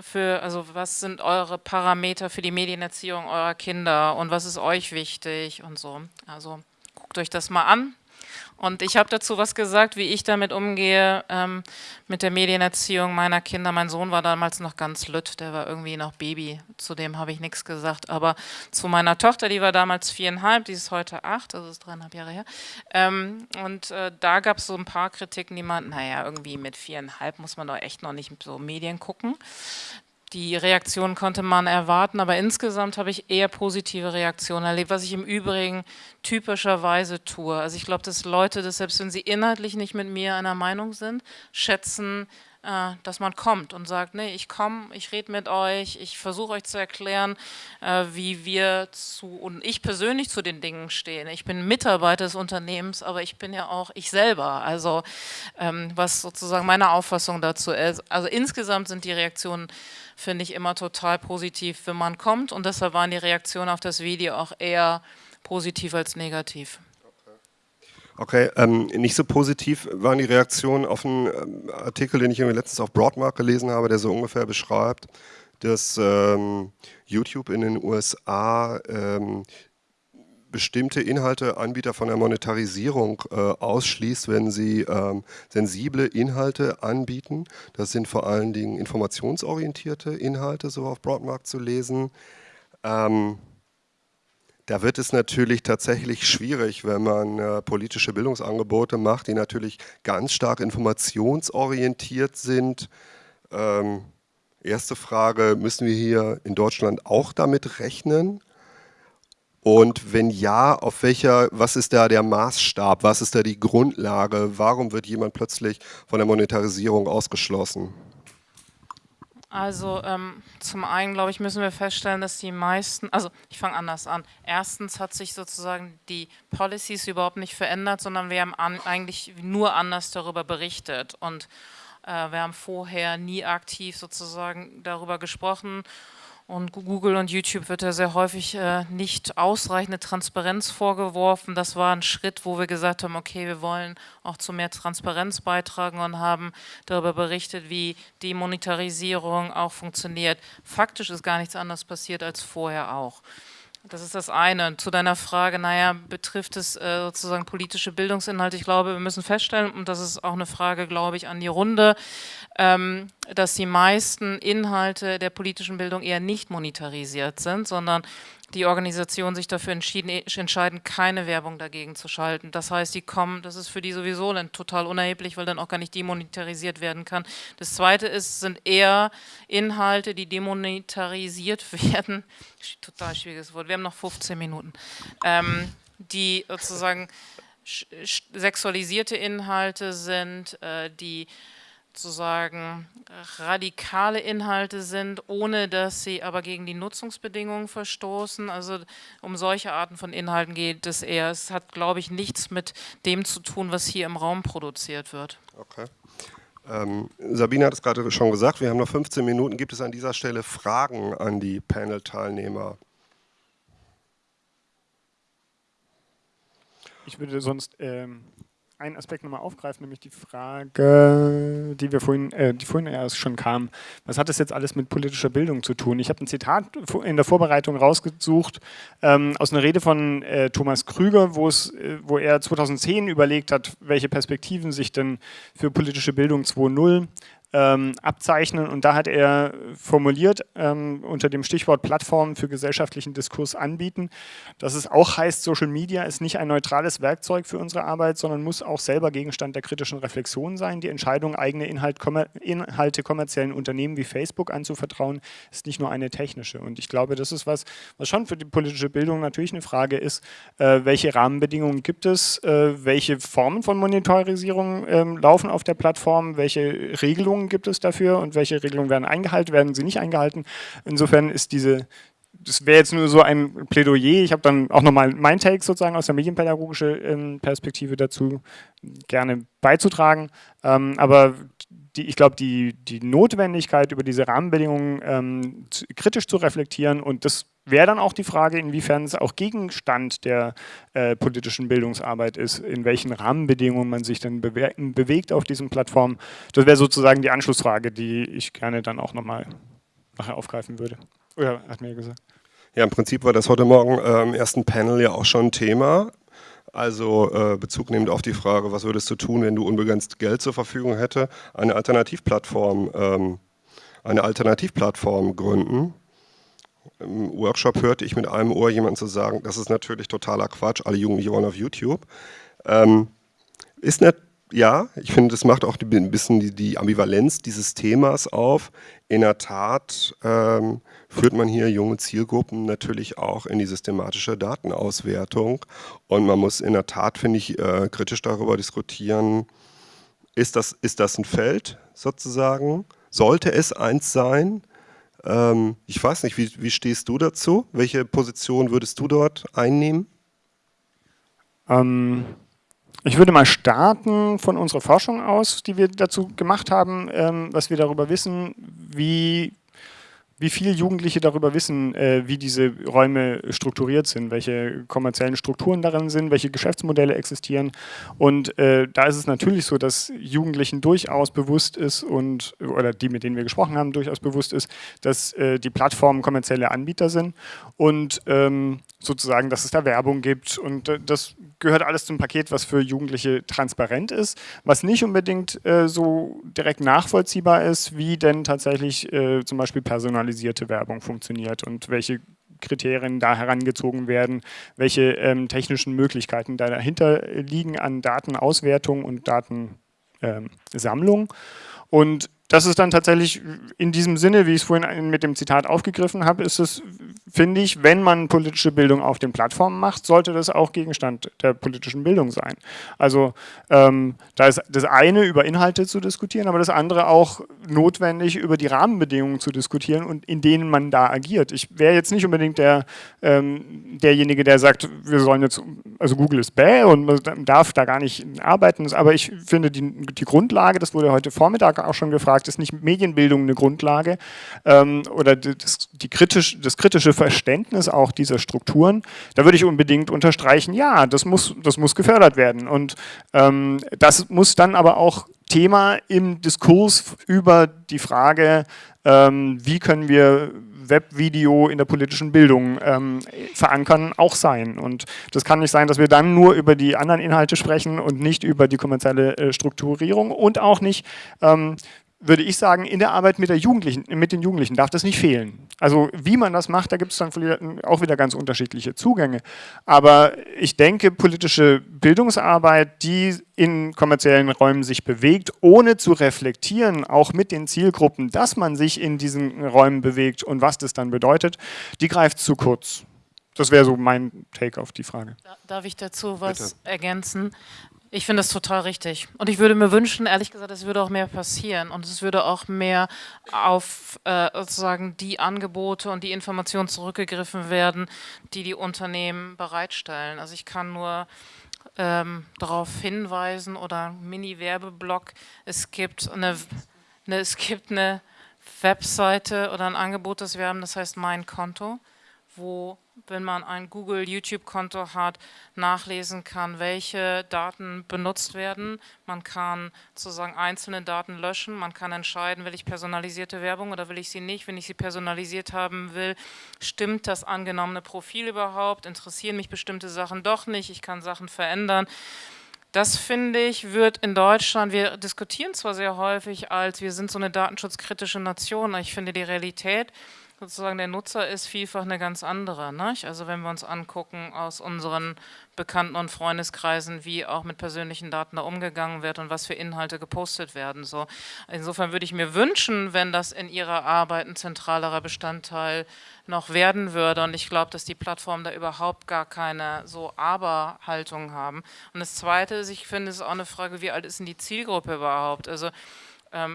für, also was sind eure Parameter für die Medienerziehung eurer Kinder und was ist euch wichtig und so. Also guckt euch das mal an. Und ich habe dazu was gesagt, wie ich damit umgehe ähm, mit der Medienerziehung meiner Kinder. Mein Sohn war damals noch ganz lütt, der war irgendwie noch Baby, zu dem habe ich nichts gesagt. Aber zu meiner Tochter, die war damals viereinhalb, die ist heute acht, also ist dreieinhalb Jahre her. Ähm, und äh, da gab es so ein paar Kritiken, die meinten, naja, irgendwie mit viereinhalb muss man doch echt noch nicht so Medien gucken die Reaktion konnte man erwarten, aber insgesamt habe ich eher positive Reaktionen erlebt, was ich im Übrigen typischerweise tue. Also ich glaube, dass Leute, dass selbst wenn sie inhaltlich nicht mit mir einer Meinung sind, schätzen dass man kommt und sagt, nee, ich komme, ich rede mit euch, ich versuche euch zu erklären, äh, wie wir zu, und ich persönlich zu den Dingen stehen. Ich bin Mitarbeiter des Unternehmens, aber ich bin ja auch ich selber, also ähm, was sozusagen meine Auffassung dazu ist. Also insgesamt sind die Reaktionen, finde ich, immer total positiv, wenn man kommt und deshalb waren die Reaktionen auf das Video auch eher positiv als negativ. Okay, ähm, nicht so positiv waren die Reaktionen auf einen ähm, Artikel, den ich letztens auf Broadmark gelesen habe, der so ungefähr beschreibt, dass ähm, YouTube in den USA ähm, bestimmte Inhalteanbieter von der Monetarisierung äh, ausschließt, wenn sie ähm, sensible Inhalte anbieten. Das sind vor allen Dingen informationsorientierte Inhalte, so auf Broadmark zu lesen. Ähm, da wird es natürlich tatsächlich schwierig, wenn man äh, politische Bildungsangebote macht, die natürlich ganz stark informationsorientiert sind. Ähm, erste Frage, müssen wir hier in Deutschland auch damit rechnen? Und wenn ja, auf welcher, was ist da der Maßstab, was ist da die Grundlage, warum wird jemand plötzlich von der Monetarisierung ausgeschlossen? Also ähm, zum einen, glaube ich, müssen wir feststellen, dass die meisten, also ich fange anders an. Erstens hat sich sozusagen die Policies überhaupt nicht verändert, sondern wir haben an, eigentlich nur anders darüber berichtet. Und äh, wir haben vorher nie aktiv sozusagen darüber gesprochen und Google und YouTube wird ja sehr häufig äh, nicht ausreichende Transparenz vorgeworfen. Das war ein Schritt, wo wir gesagt haben, okay, wir wollen auch zu mehr Transparenz beitragen und haben darüber berichtet, wie die Monetarisierung auch funktioniert. Faktisch ist gar nichts anderes passiert als vorher auch. Das ist das eine. Zu deiner Frage, naja, betrifft es äh, sozusagen politische Bildungsinhalte? Ich glaube, wir müssen feststellen, und das ist auch eine Frage, glaube ich, an die Runde, ähm, dass die meisten Inhalte der politischen Bildung eher nicht monetarisiert sind, sondern die Organisationen sich dafür entscheiden, keine Werbung dagegen zu schalten. Das heißt, die kommen, das ist für die sowieso dann total unerheblich, weil dann auch gar nicht demonetarisiert werden kann. Das zweite ist, sind eher Inhalte, die demonetarisiert <laughs> werden. Total schwieriges Wort. Wir haben noch 15 Minuten. Ähm, die sozusagen sexualisierte Inhalte sind, äh, die sozusagen radikale Inhalte sind, ohne dass sie aber gegen die Nutzungsbedingungen verstoßen. Also um solche Arten von Inhalten geht es eher. Es hat, glaube ich, nichts mit dem zu tun, was hier im Raum produziert wird. Okay. Ähm, Sabine hat es gerade schon gesagt, wir haben noch 15 Minuten. Gibt es an dieser Stelle Fragen an die Panel-Teilnehmer? Ich würde sonst ähm, einen Aspekt nochmal aufgreifen, nämlich die Frage, die wir vorhin, äh, die vorhin erst schon kam. Was hat das jetzt alles mit politischer Bildung zu tun? Ich habe ein Zitat in der Vorbereitung rausgesucht ähm, aus einer Rede von äh, Thomas Krüger, äh, wo er 2010 überlegt hat, welche Perspektiven sich denn für politische Bildung 2.0 ähm, abzeichnen. Und da hat er formuliert ähm, unter dem Stichwort Plattformen für gesellschaftlichen Diskurs anbieten, dass es auch heißt, Social Media ist nicht ein neutrales Werkzeug für unsere Arbeit, sondern muss auch selber Gegenstand der kritischen Reflexion sein. Die Entscheidung, eigene Inhalt, kommer Inhalte kommerziellen Unternehmen wie Facebook anzuvertrauen, ist nicht nur eine technische. Und ich glaube, das ist was, was schon für die politische Bildung natürlich eine Frage ist, äh, welche Rahmenbedingungen gibt es, äh, welche Formen von Monetarisierung äh, laufen auf der Plattform, welche Regelungen Regelungen gibt es dafür und welche Regelungen werden eingehalten, werden sie nicht eingehalten. Insofern ist diese, das wäre jetzt nur so ein Plädoyer. Ich habe dann auch nochmal mein Take sozusagen aus der medienpädagogischen ähm, Perspektive dazu gerne beizutragen. Ähm, aber die, ich glaube, die, die Notwendigkeit, über diese Rahmenbedingungen ähm, zu, kritisch zu reflektieren und das wäre dann auch die Frage, inwiefern es auch Gegenstand der äh, politischen Bildungsarbeit ist, in welchen Rahmenbedingungen man sich dann bewe bewegt auf diesen Plattformen. Das wäre sozusagen die Anschlussfrage, die ich gerne dann auch nochmal nachher aufgreifen würde. Oder hat mir gesagt. Ja, im Prinzip war das heute Morgen äh, im ersten Panel ja auch schon Thema. Also äh, Bezug nehmend auf die Frage, was würdest du tun, wenn du unbegrenzt Geld zur Verfügung hätte, eine Alternativplattform, ähm, eine Alternativplattform gründen im Workshop hörte ich mit einem Ohr jemanden zu sagen, das ist natürlich totaler Quatsch, alle Jugendlichen wollen auf YouTube. Ähm, ist nicht, ja, ich finde, das macht auch ein bisschen die, die, Ambivalenz dieses Themas auf. In der Tat ähm, führt man hier junge Zielgruppen natürlich auch in die systematische Datenauswertung und man muss in der Tat, finde ich, äh, kritisch darüber diskutieren, Ist das, ist das ein Feld sozusagen? Sollte es eins sein? Ähm, ich weiß nicht, wie, wie stehst du dazu? Welche Position würdest du dort einnehmen? Ähm, ich würde mal starten von unserer Forschung aus, die wir dazu gemacht haben, ähm, was wir darüber wissen, wie wie viel Jugendliche darüber wissen, äh, wie diese Räume strukturiert sind, welche kommerziellen Strukturen darin sind, welche Geschäftsmodelle existieren. Und äh, da ist es natürlich so, dass Jugendlichen durchaus bewusst ist und oder die, mit denen wir gesprochen haben, durchaus bewusst ist, dass äh, die Plattformen kommerzielle Anbieter sind und ähm, sozusagen, dass es da Werbung gibt und äh, das gehört alles zum Paket, was für Jugendliche transparent ist, was nicht unbedingt äh, so direkt nachvollziehbar ist, wie denn tatsächlich äh, zum Beispiel personalisierte Werbung funktioniert und welche Kriterien da herangezogen werden, welche ähm, technischen Möglichkeiten da dahinter liegen an Datenauswertung und Datensammlung. Ähm, und das ist dann tatsächlich in diesem Sinne, wie ich es vorhin mit dem Zitat aufgegriffen habe, ist es, finde ich, wenn man politische Bildung auf den Plattformen macht, sollte das auch Gegenstand der politischen Bildung sein. Also ähm, da ist das eine über Inhalte zu diskutieren, aber das andere auch notwendig über die Rahmenbedingungen zu diskutieren und in denen man da agiert. Ich wäre jetzt nicht unbedingt der, ähm, derjenige, der sagt, wir sollen jetzt, also Google ist bäh und man darf da gar nicht arbeiten, aber ich finde die, die Grundlage, das wurde heute Vormittag auch schon gefragt, gefragt, ist nicht Medienbildung eine Grundlage ähm, oder das, kritisch, das kritische Verständnis auch dieser Strukturen? Da würde ich unbedingt unterstreichen, ja, das muss, das muss gefördert werden. Und ähm, das muss dann aber auch Thema im Diskurs über die Frage, ähm, wie können wir Webvideo in der politischen Bildung ähm, verankern, auch sein. Und das kann nicht sein, dass wir dann nur über die anderen Inhalte sprechen und nicht über die kommerzielle äh, Strukturierung und auch nicht ähm, würde ich sagen, in der Arbeit mit, der Jugendlichen, mit den Jugendlichen darf das nicht fehlen. Also wie man das macht, da gibt es dann auch wieder ganz unterschiedliche Zugänge. Aber ich denke, politische Bildungsarbeit, die in kommerziellen Räumen sich bewegt, ohne zu reflektieren, auch mit den Zielgruppen, dass man sich in diesen Räumen bewegt und was das dann bedeutet, die greift zu kurz. Das wäre so mein Take auf die Frage. Darf ich dazu was Bitte. ergänzen? Ich finde das total richtig. Und ich würde mir wünschen, ehrlich gesagt, es würde auch mehr passieren und es würde auch mehr auf äh, sozusagen die Angebote und die Informationen zurückgegriffen werden, die die Unternehmen bereitstellen. Also ich kann nur ähm, darauf hinweisen oder Mini-Werbeblock, es gibt eine, eine, es gibt eine Webseite oder ein Angebot, das wir haben, das heißt Mein Konto, wo wenn man ein Google-YouTube-Konto hat, nachlesen kann, welche Daten benutzt werden. Man kann sozusagen einzelne Daten löschen, man kann entscheiden, will ich personalisierte Werbung oder will ich sie nicht. Wenn ich sie personalisiert haben will, stimmt das angenommene Profil überhaupt, interessieren mich bestimmte Sachen doch nicht, ich kann Sachen verändern. Das finde ich, wird in Deutschland, wir diskutieren zwar sehr häufig als, wir sind so eine datenschutzkritische Nation, aber ich finde die Realität, sozusagen der Nutzer ist vielfach eine ganz andere. Nicht? Also wenn wir uns angucken aus unseren Bekannten- und Freundeskreisen, wie auch mit persönlichen Daten da umgegangen wird und was für Inhalte gepostet werden. So. Insofern würde ich mir wünschen, wenn das in Ihrer Arbeit ein zentralerer Bestandteil noch werden würde. Und ich glaube, dass die Plattformen da überhaupt gar keine so Aber-Haltung haben. Und das Zweite ist, ich finde, es ist auch eine Frage, wie alt ist denn die Zielgruppe überhaupt? Also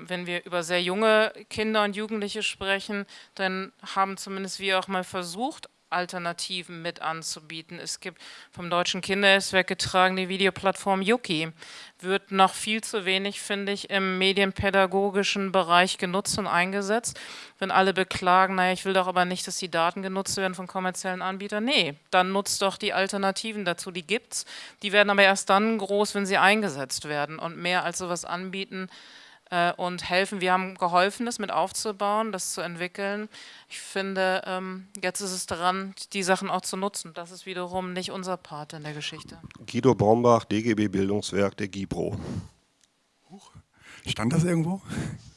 wenn wir über sehr junge Kinder und Jugendliche sprechen, dann haben zumindest wir auch mal versucht, Alternativen mit anzubieten. Es gibt vom Deutschen Kinderhilfswerk getragen die Videoplattform Yuki. Wird noch viel zu wenig, finde ich, im medienpädagogischen Bereich genutzt und eingesetzt. Wenn alle beklagen, naja, ich will doch aber nicht, dass die Daten genutzt werden von kommerziellen Anbietern. Nee, dann nutzt doch die Alternativen dazu, die gibt's. Die werden aber erst dann groß, wenn sie eingesetzt werden. Und mehr als sowas anbieten, äh, und helfen. Wir haben geholfen, das mit aufzubauen, das zu entwickeln. Ich finde, ähm, jetzt ist es daran, die Sachen auch zu nutzen. Das ist wiederum nicht unser Part in der Geschichte. Guido Brombach, DGB Bildungswerk der GIPRO. Stand das irgendwo?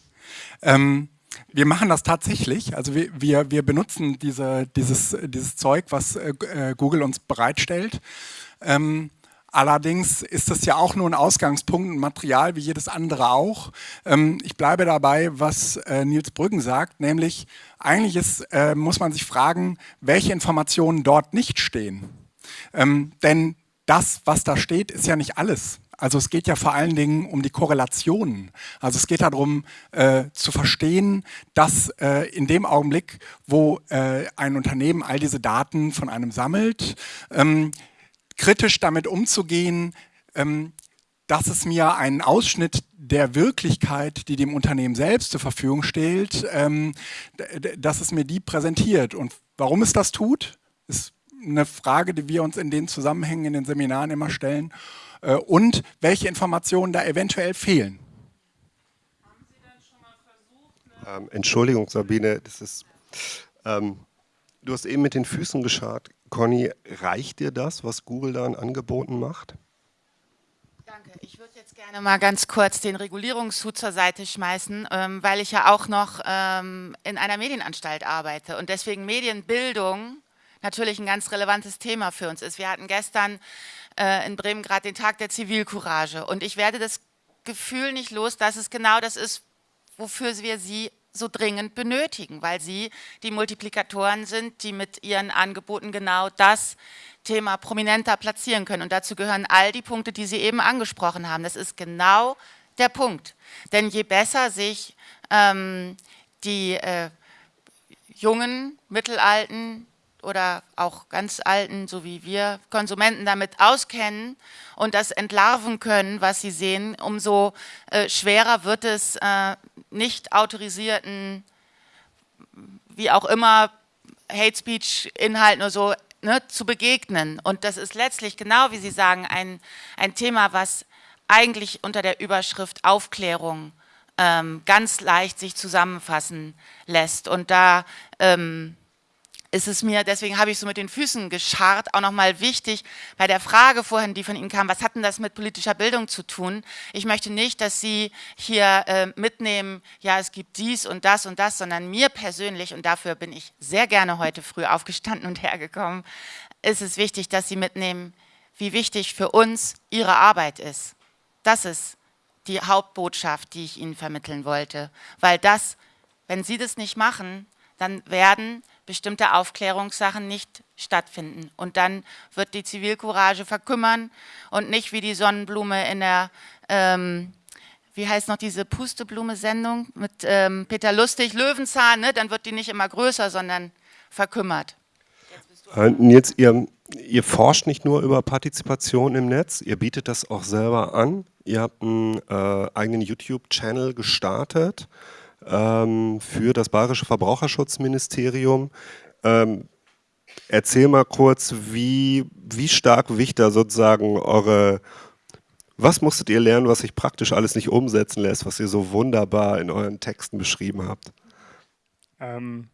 <laughs> ähm, wir machen das tatsächlich. Also wir, wir, wir benutzen diese, dieses, dieses Zeug, was äh Google uns bereitstellt. Ähm, Allerdings ist das ja auch nur ein Ausgangspunkt, ein Material wie jedes andere auch. Ähm, ich bleibe dabei, was äh, Nils Brüggen sagt, nämlich eigentlich ist, äh, muss man sich fragen, welche Informationen dort nicht stehen. Ähm, denn das, was da steht, ist ja nicht alles. Also es geht ja vor allen Dingen um die Korrelationen. Also es geht darum äh, zu verstehen, dass äh, in dem Augenblick, wo äh, ein Unternehmen all diese Daten von einem sammelt, ähm, kritisch damit umzugehen, ähm, dass es mir einen Ausschnitt der Wirklichkeit, die dem Unternehmen selbst zur Verfügung stellt, ähm, dass es mir die präsentiert. Und warum es das tut, ist eine Frage, die wir uns in den Zusammenhängen in den Seminaren immer stellen. Äh, und welche Informationen da eventuell fehlen. Ähm, Entschuldigung, Sabine, das ist, ähm, du hast eben mit den Füßen geschart. Conny, reicht dir das, was Google da an Angeboten macht? Danke. Ich würde jetzt gerne mal ganz kurz den Regulierungshut zur Seite schmeißen, ähm, weil ich ja auch noch ähm, in einer Medienanstalt arbeite und deswegen Medienbildung natürlich ein ganz relevantes Thema für uns ist. Wir hatten gestern äh, in Bremen gerade den Tag der Zivilcourage. Und ich werde das Gefühl nicht los, dass es genau das ist, wofür wir sie so dringend benötigen, weil sie die Multiplikatoren sind, die mit ihren Angeboten genau das Thema prominenter platzieren können. Und dazu gehören all die Punkte, die Sie eben angesprochen haben. Das ist genau der Punkt. Denn je besser sich ähm, die äh, jungen, mittelalten, oder auch ganz alten, so wie wir Konsumenten damit auskennen und das entlarven können, was sie sehen, umso äh, schwerer wird es äh, nicht autorisierten, wie auch immer, Hate Speech Inhalten oder so ne, zu begegnen. Und das ist letztlich genau, wie Sie sagen, ein, ein Thema, was eigentlich unter der Überschrift Aufklärung ähm, ganz leicht sich zusammenfassen lässt. Und da ähm, ist es mir, deswegen habe ich so mit den Füßen gescharrt, auch nochmal wichtig bei der Frage vorhin, die von Ihnen kam, was hat denn das mit politischer Bildung zu tun? Ich möchte nicht, dass Sie hier äh, mitnehmen, ja, es gibt dies und das und das, sondern mir persönlich, und dafür bin ich sehr gerne heute früh aufgestanden und <laughs> hergekommen, ist es wichtig, dass Sie mitnehmen, wie wichtig für uns Ihre Arbeit ist. Das ist die Hauptbotschaft, die ich Ihnen vermitteln wollte, weil das, wenn Sie das nicht machen, dann werden bestimmte Aufklärungssachen nicht stattfinden. Und dann wird die Zivilcourage verkümmern und nicht wie die Sonnenblume in der, ähm, wie heißt noch diese Pusteblume-Sendung mit ähm, Peter Lustig, Löwenzahn, ne? dann wird die nicht immer größer, sondern verkümmert. Jetzt, äh, ihr, ihr forscht nicht nur über Partizipation im Netz, ihr bietet das auch selber an. Ihr habt einen äh, eigenen YouTube-Channel gestartet ähm, für das Bayerische Verbraucherschutzministerium. Ähm, erzähl mal kurz, wie, wie stark wichtig da sozusagen eure, was musstet ihr lernen, was sich praktisch alles nicht umsetzen lässt, was ihr so wunderbar in euren Texten beschrieben habt? Ähm,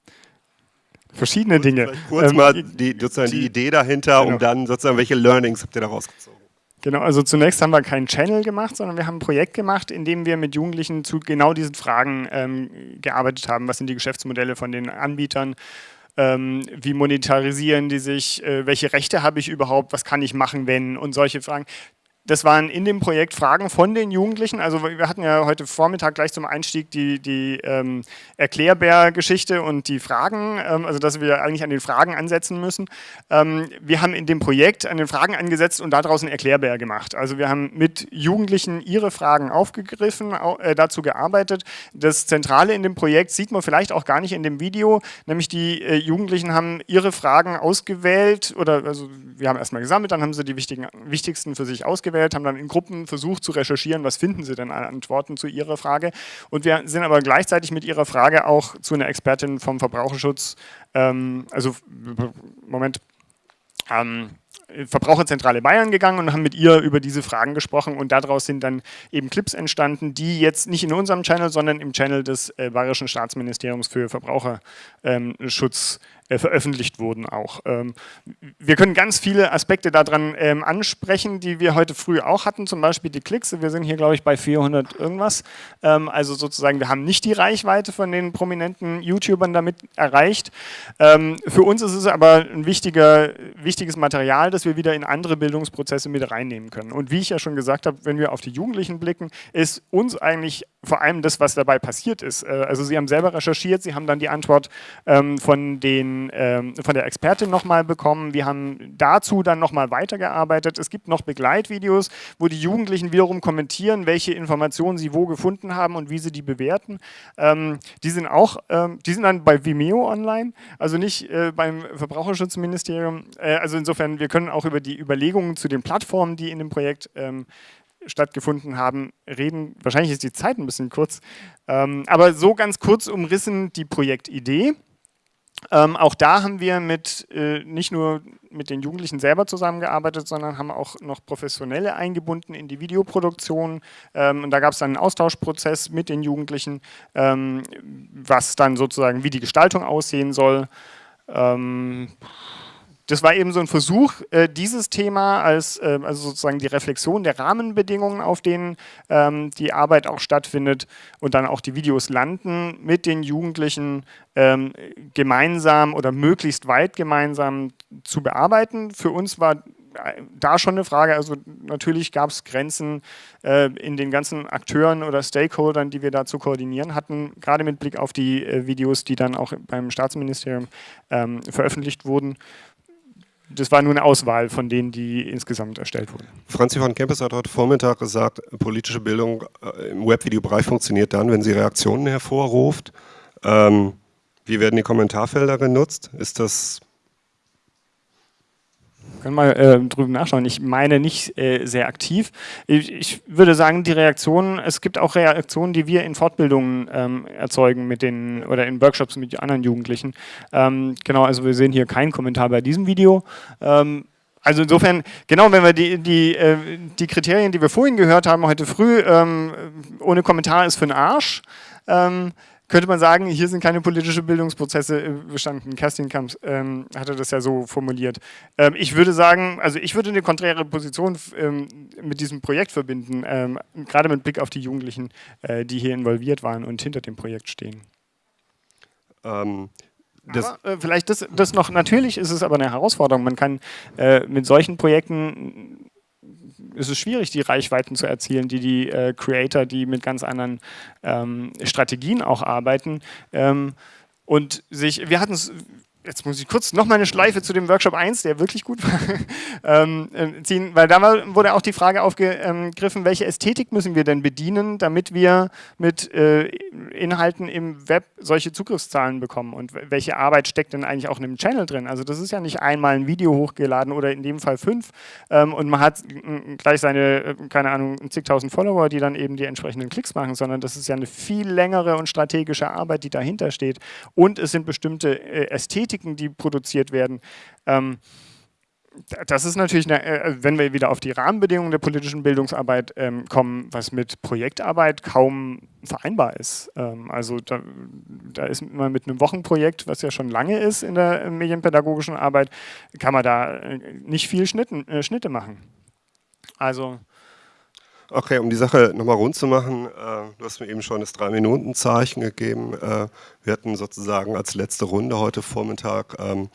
verschiedene Dinge. Kurz ähm, mal die, sozusagen die, die Idee dahinter, genau. um dann sozusagen, welche Learnings habt ihr da rausgezogen? Genau, also zunächst haben wir keinen Channel gemacht, sondern wir haben ein Projekt gemacht, in dem wir mit Jugendlichen zu genau diesen Fragen ähm, gearbeitet haben. Was sind die Geschäftsmodelle von den Anbietern? Ähm, wie monetarisieren die sich? Äh, welche Rechte habe ich überhaupt? Was kann ich machen, wenn? Und solche Fragen. Das waren in dem Projekt Fragen von den Jugendlichen. Also wir hatten ja heute Vormittag gleich zum Einstieg die, die ähm, Erklärbär-Geschichte und die Fragen, ähm, also dass wir eigentlich an den Fragen ansetzen müssen. Ähm, wir haben in dem Projekt an den Fragen angesetzt und daraus einen Erklärbär gemacht. Also wir haben mit Jugendlichen ihre Fragen aufgegriffen, äh, dazu gearbeitet. Das Zentrale in dem Projekt sieht man vielleicht auch gar nicht in dem Video, nämlich die äh, Jugendlichen haben ihre Fragen ausgewählt oder also wir haben erstmal gesammelt, dann haben sie die wichtigen, wichtigsten für sich ausgewählt ausgewählt, haben dann in Gruppen versucht zu recherchieren, was finden sie denn an Antworten zu ihrer Frage. Und wir sind aber gleichzeitig mit ihrer Frage auch zu einer Expertin vom Verbraucherschutz, ähm, also Moment, ähm, Verbraucherzentrale Bayern gegangen und haben mit ihr über diese Fragen gesprochen und daraus sind dann eben Clips entstanden, die jetzt nicht in unserem Channel, sondern im Channel des äh, Bayerischen Staatsministeriums für Verbraucherschutz äh, veröffentlicht wurden auch. Ähm, wir können ganz viele Aspekte daran ähm, ansprechen, die wir heute früh auch hatten, zum Beispiel die Klicks. Wir sind hier, glaube ich, bei 400 irgendwas. Ähm, also sozusagen, wir haben nicht die Reichweite von den prominenten YouTubern damit erreicht. Für uns ist es aber ein wichtiger, wichtiges Material, das wir wieder in andere Bildungsprozesse mit reinnehmen können. Und wie ich ja schon gesagt habe, wenn wir auf die Jugendlichen blicken, ist uns eigentlich vor allem das, was dabei passiert ist. Äh, also Sie haben selber recherchiert, Sie haben dann die Antwort ähm, von, den, ähm, von der Expertin nochmal bekommen. Wir haben dazu dann nochmal weitergearbeitet. Es gibt noch Begleitvideos, wo die Jugendlichen wiederum kommentieren, welche Informationen sie wo gefunden haben und wie sie die bewerten. Ähm, die sind auch, ähm, die sind dann bei Vimeo online, also nicht äh, beim Verbraucherschutzministerium. Äh, also insofern, wir können auch über die Überlegungen zu den Plattformen, die in dem Projekt ähm, stattgefunden haben, reden. Wahrscheinlich ist die Zeit ein bisschen kurz, ähm, aber so ganz kurz umrissen die Projektidee. Ähm, auch da haben wir mit, äh, nicht nur mit den Jugendlichen selber zusammengearbeitet, sondern haben auch noch Professionelle eingebunden in die Videoproduktion. Ähm, und da gab es dann einen Austauschprozess mit den Jugendlichen, ähm, was dann sozusagen, wie die Gestaltung aussehen soll. Ähm, das war eben so ein Versuch, äh, dieses Thema als äh, also sozusagen die Reflexion der Rahmenbedingungen, auf denen ähm, die Arbeit auch stattfindet und dann auch die Videos landen, mit den Jugendlichen ähm, gemeinsam oder möglichst weit gemeinsam zu bearbeiten. Für uns war da schon eine Frage, also natürlich gab es Grenzen äh, in den ganzen Akteuren oder Stakeholdern, die wir da zu koordinieren hatten, gerade mit Blick auf die äh, Videos, die dann auch beim Staatsministerium ähm, veröffentlicht wurden das war nur eine Auswahl von denen, die insgesamt erstellt wurden. Franzi von Kempes hat heute Vormittag gesagt, politische Bildung äh, im Webvideobereich funktioniert dann, wenn sie Reaktionen hervorruft. Ähm, wie werden die Kommentarfelder genutzt? Ist das können mal äh, drüben nachschauen. Ich meine nicht äh, sehr aktiv. Ich, ich, würde sagen, die Reaktionen, es gibt auch Reaktionen, die wir in Fortbildungen ähm, erzeugen mit den oder in Workshops mit anderen Jugendlichen. Ähm, genau, also wir sehen hier keinen Kommentar bei diesem Video. Ähm, also insofern, genau, wenn wir die, die, äh, die Kriterien, die wir vorhin gehört haben, heute früh, ähm, ohne Kommentar ist für den Arsch, ähm, könnte man sagen, hier sind keine politischen Bildungsprozesse äh, bestanden. Kerstin Kamps ähm, hatte das ja so formuliert. Ähm, ich würde sagen, also ich würde eine konträre Position ähm, mit diesem Projekt verbinden, ähm, gerade mit Blick auf die Jugendlichen, äh, die hier involviert waren und hinter dem Projekt stehen. Ähm, aber, äh, vielleicht das, das noch, natürlich ist es aber eine Herausforderung. Man kann äh, mit solchen Projekten ist es schwierig, die Reichweiten zu erzielen, die die äh, Creator, die mit ganz anderen ähm, Strategien auch arbeiten. Ähm, und sich, wir hatten es jetzt muss ich kurz noch mal eine Schleife zu dem Workshop 1, der wirklich gut war, <laughs> ähm, äh, ziehen, weil da wurde auch die Frage aufgegriffen, welche Ästhetik müssen wir denn bedienen, damit wir mit äh, Inhalten im Web solche Zugriffszahlen bekommen und welche Arbeit steckt denn eigentlich auch in einem Channel drin? Also das ist ja nicht einmal ein Video hochgeladen oder in dem Fall fünf ähm, und man hat gleich seine, äh, keine Ahnung, zigtausend Follower, die dann eben die entsprechenden Klicks machen, sondern das ist ja eine viel längere und strategische Arbeit, die dahinter steht und es sind bestimmte Ästhetiken Ästhetiken, die produziert werden. Ähm, das ist natürlich, eine, äh, wenn wir wieder auf die Rahmenbedingungen der politischen Bildungsarbeit ähm, kommen, was mit Projektarbeit kaum vereinbar ist. Ähm, also da, da, ist man mit einem Wochenprojekt, was ja schon lange ist in der medienpädagogischen Arbeit, kann man da äh, nicht viel Schnitten, äh, Schnitte machen. Also Okay, um die Sache nochmal rund zu machen, äh, du hast mir eben schon das Drei-Minuten-Zeichen gegeben. Äh, wir hatten sozusagen als letzte Runde heute Vormittag ähm,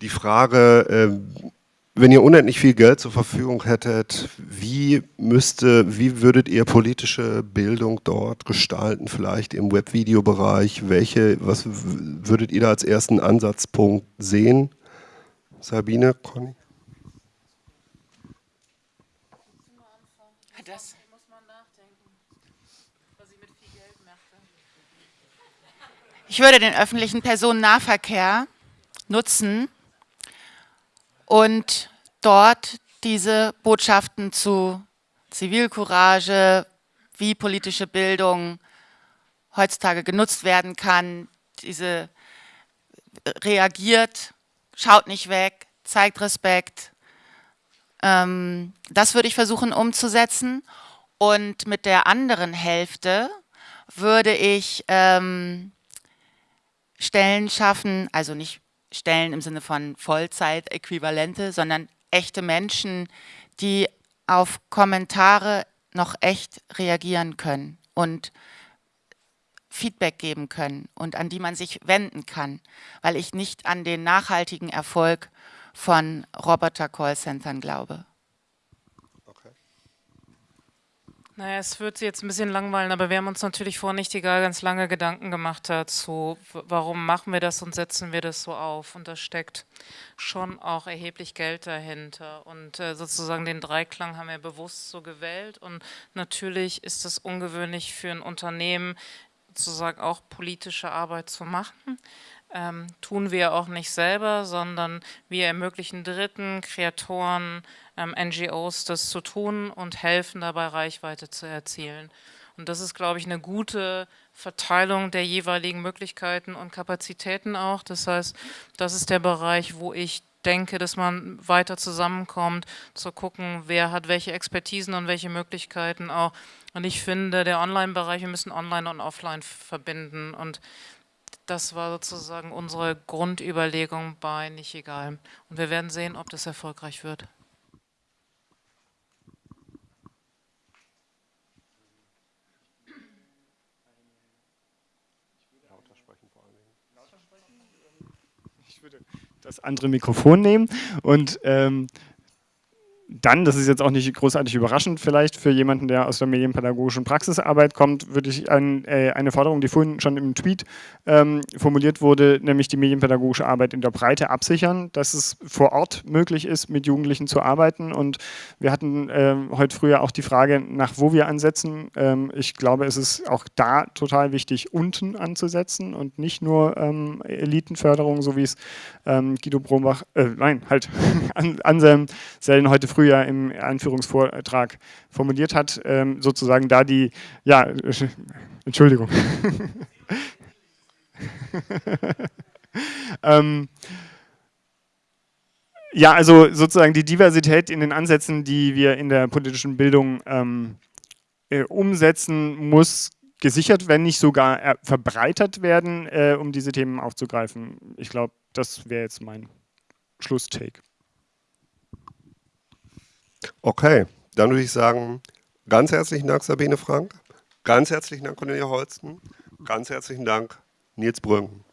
die Frage, äh, wenn ihr unendlich viel Geld zur Verfügung hättet, wie müsste, wie würdet ihr politische Bildung dort gestalten, vielleicht im Webvideobereich? Welche, was würdet ihr da als ersten Ansatzpunkt sehen? Sabine, Conny? Ich würde den öffentlichen Personennahverkehr nutzen und dort diese Botschaften zu Zivilcourage, wie politische Bildung heutzutage genutzt werden kann, diese reagiert, schaut nicht weg, zeigt Respekt. Ähm, das würde ich versuchen umzusetzen. Und mit der anderen Hälfte würde ich ähm, Stellen schaffen, also nicht Stellen im Sinne von Vollzeit-Äquivalente, sondern echte Menschen, die auf Kommentare noch echt reagieren können und Feedback geben können und an die man sich wenden kann, weil ich nicht an den nachhaltigen Erfolg von Roboter-Callcentern glaube. Naja, es wird Sie jetzt ein bisschen langweilen, aber wir haben uns natürlich vor nicht egal ganz lange Gedanken gemacht dazu, warum machen wir das und setzen wir das so auf. Und da steckt schon auch erheblich Geld dahinter. Und äh, sozusagen den Dreiklang haben wir bewusst so gewählt. Und natürlich ist es ungewöhnlich für ein Unternehmen, sozusagen auch politische Arbeit zu machen. Ähm, tun wir auch nicht selber, sondern wir ermöglichen Dritten, Kreatoren, NGOs das zu tun und helfen dabei, Reichweite zu erzielen. Und das ist, glaube ich, eine gute Verteilung der jeweiligen Möglichkeiten und Kapazitäten auch. Das heißt, das ist der Bereich, wo ich denke, dass man weiter zusammenkommt, zu gucken, wer hat welche Expertisen und welche Möglichkeiten auch. Und ich finde, der Online-Bereich, wir müssen Online und Offline verbinden. Und das war sozusagen unsere Grundüberlegung bei Nicht Egal. Und wir werden sehen, ob das erfolgreich wird. Das andere Mikrofon nehmen und ähm, dann, das ist jetzt auch nicht großartig überraschend vielleicht für jemanden, der aus der medienpädagogischen Praxisarbeit kommt, würde ich ein, äh, eine Forderung, die vorhin schon im Tweet ähm, formuliert wurde, nämlich die medienpädagogische Arbeit in der Breite absichern, dass es vor Ort möglich ist, mit Jugendlichen zu arbeiten. Und wir hatten äh, heute früher auch die Frage, nach wo wir ansetzen. Ähm, ich glaube, es ist auch da total wichtig, unten anzusetzen und nicht nur ähm, Elitenförderung, so wie es ähm, Guido Brombach, äh, nein, halt <laughs> Anselm Sellen heute früh früher im Einführungsvortrag formuliert hat, ähm, sozusagen da die, ja, <laughs> Entschuldigung. <laughs> ähm, ja, also sozusagen die Diversität in den Ansätzen, die wir in der politischen Bildung ähm, äh, umsetzen, muss gesichert, wenn nicht sogar äh, verbreitert werden, äh, um diese Themen aufzugreifen. Ich glaube, das wäre jetzt mein Schlusstake. Okay, dann würde ich sagen, ganz herzlichen Dank Sabine Frank, ganz herzlichen Dank Cornelia Holsten, ganz herzlichen Dank Nils Brünken.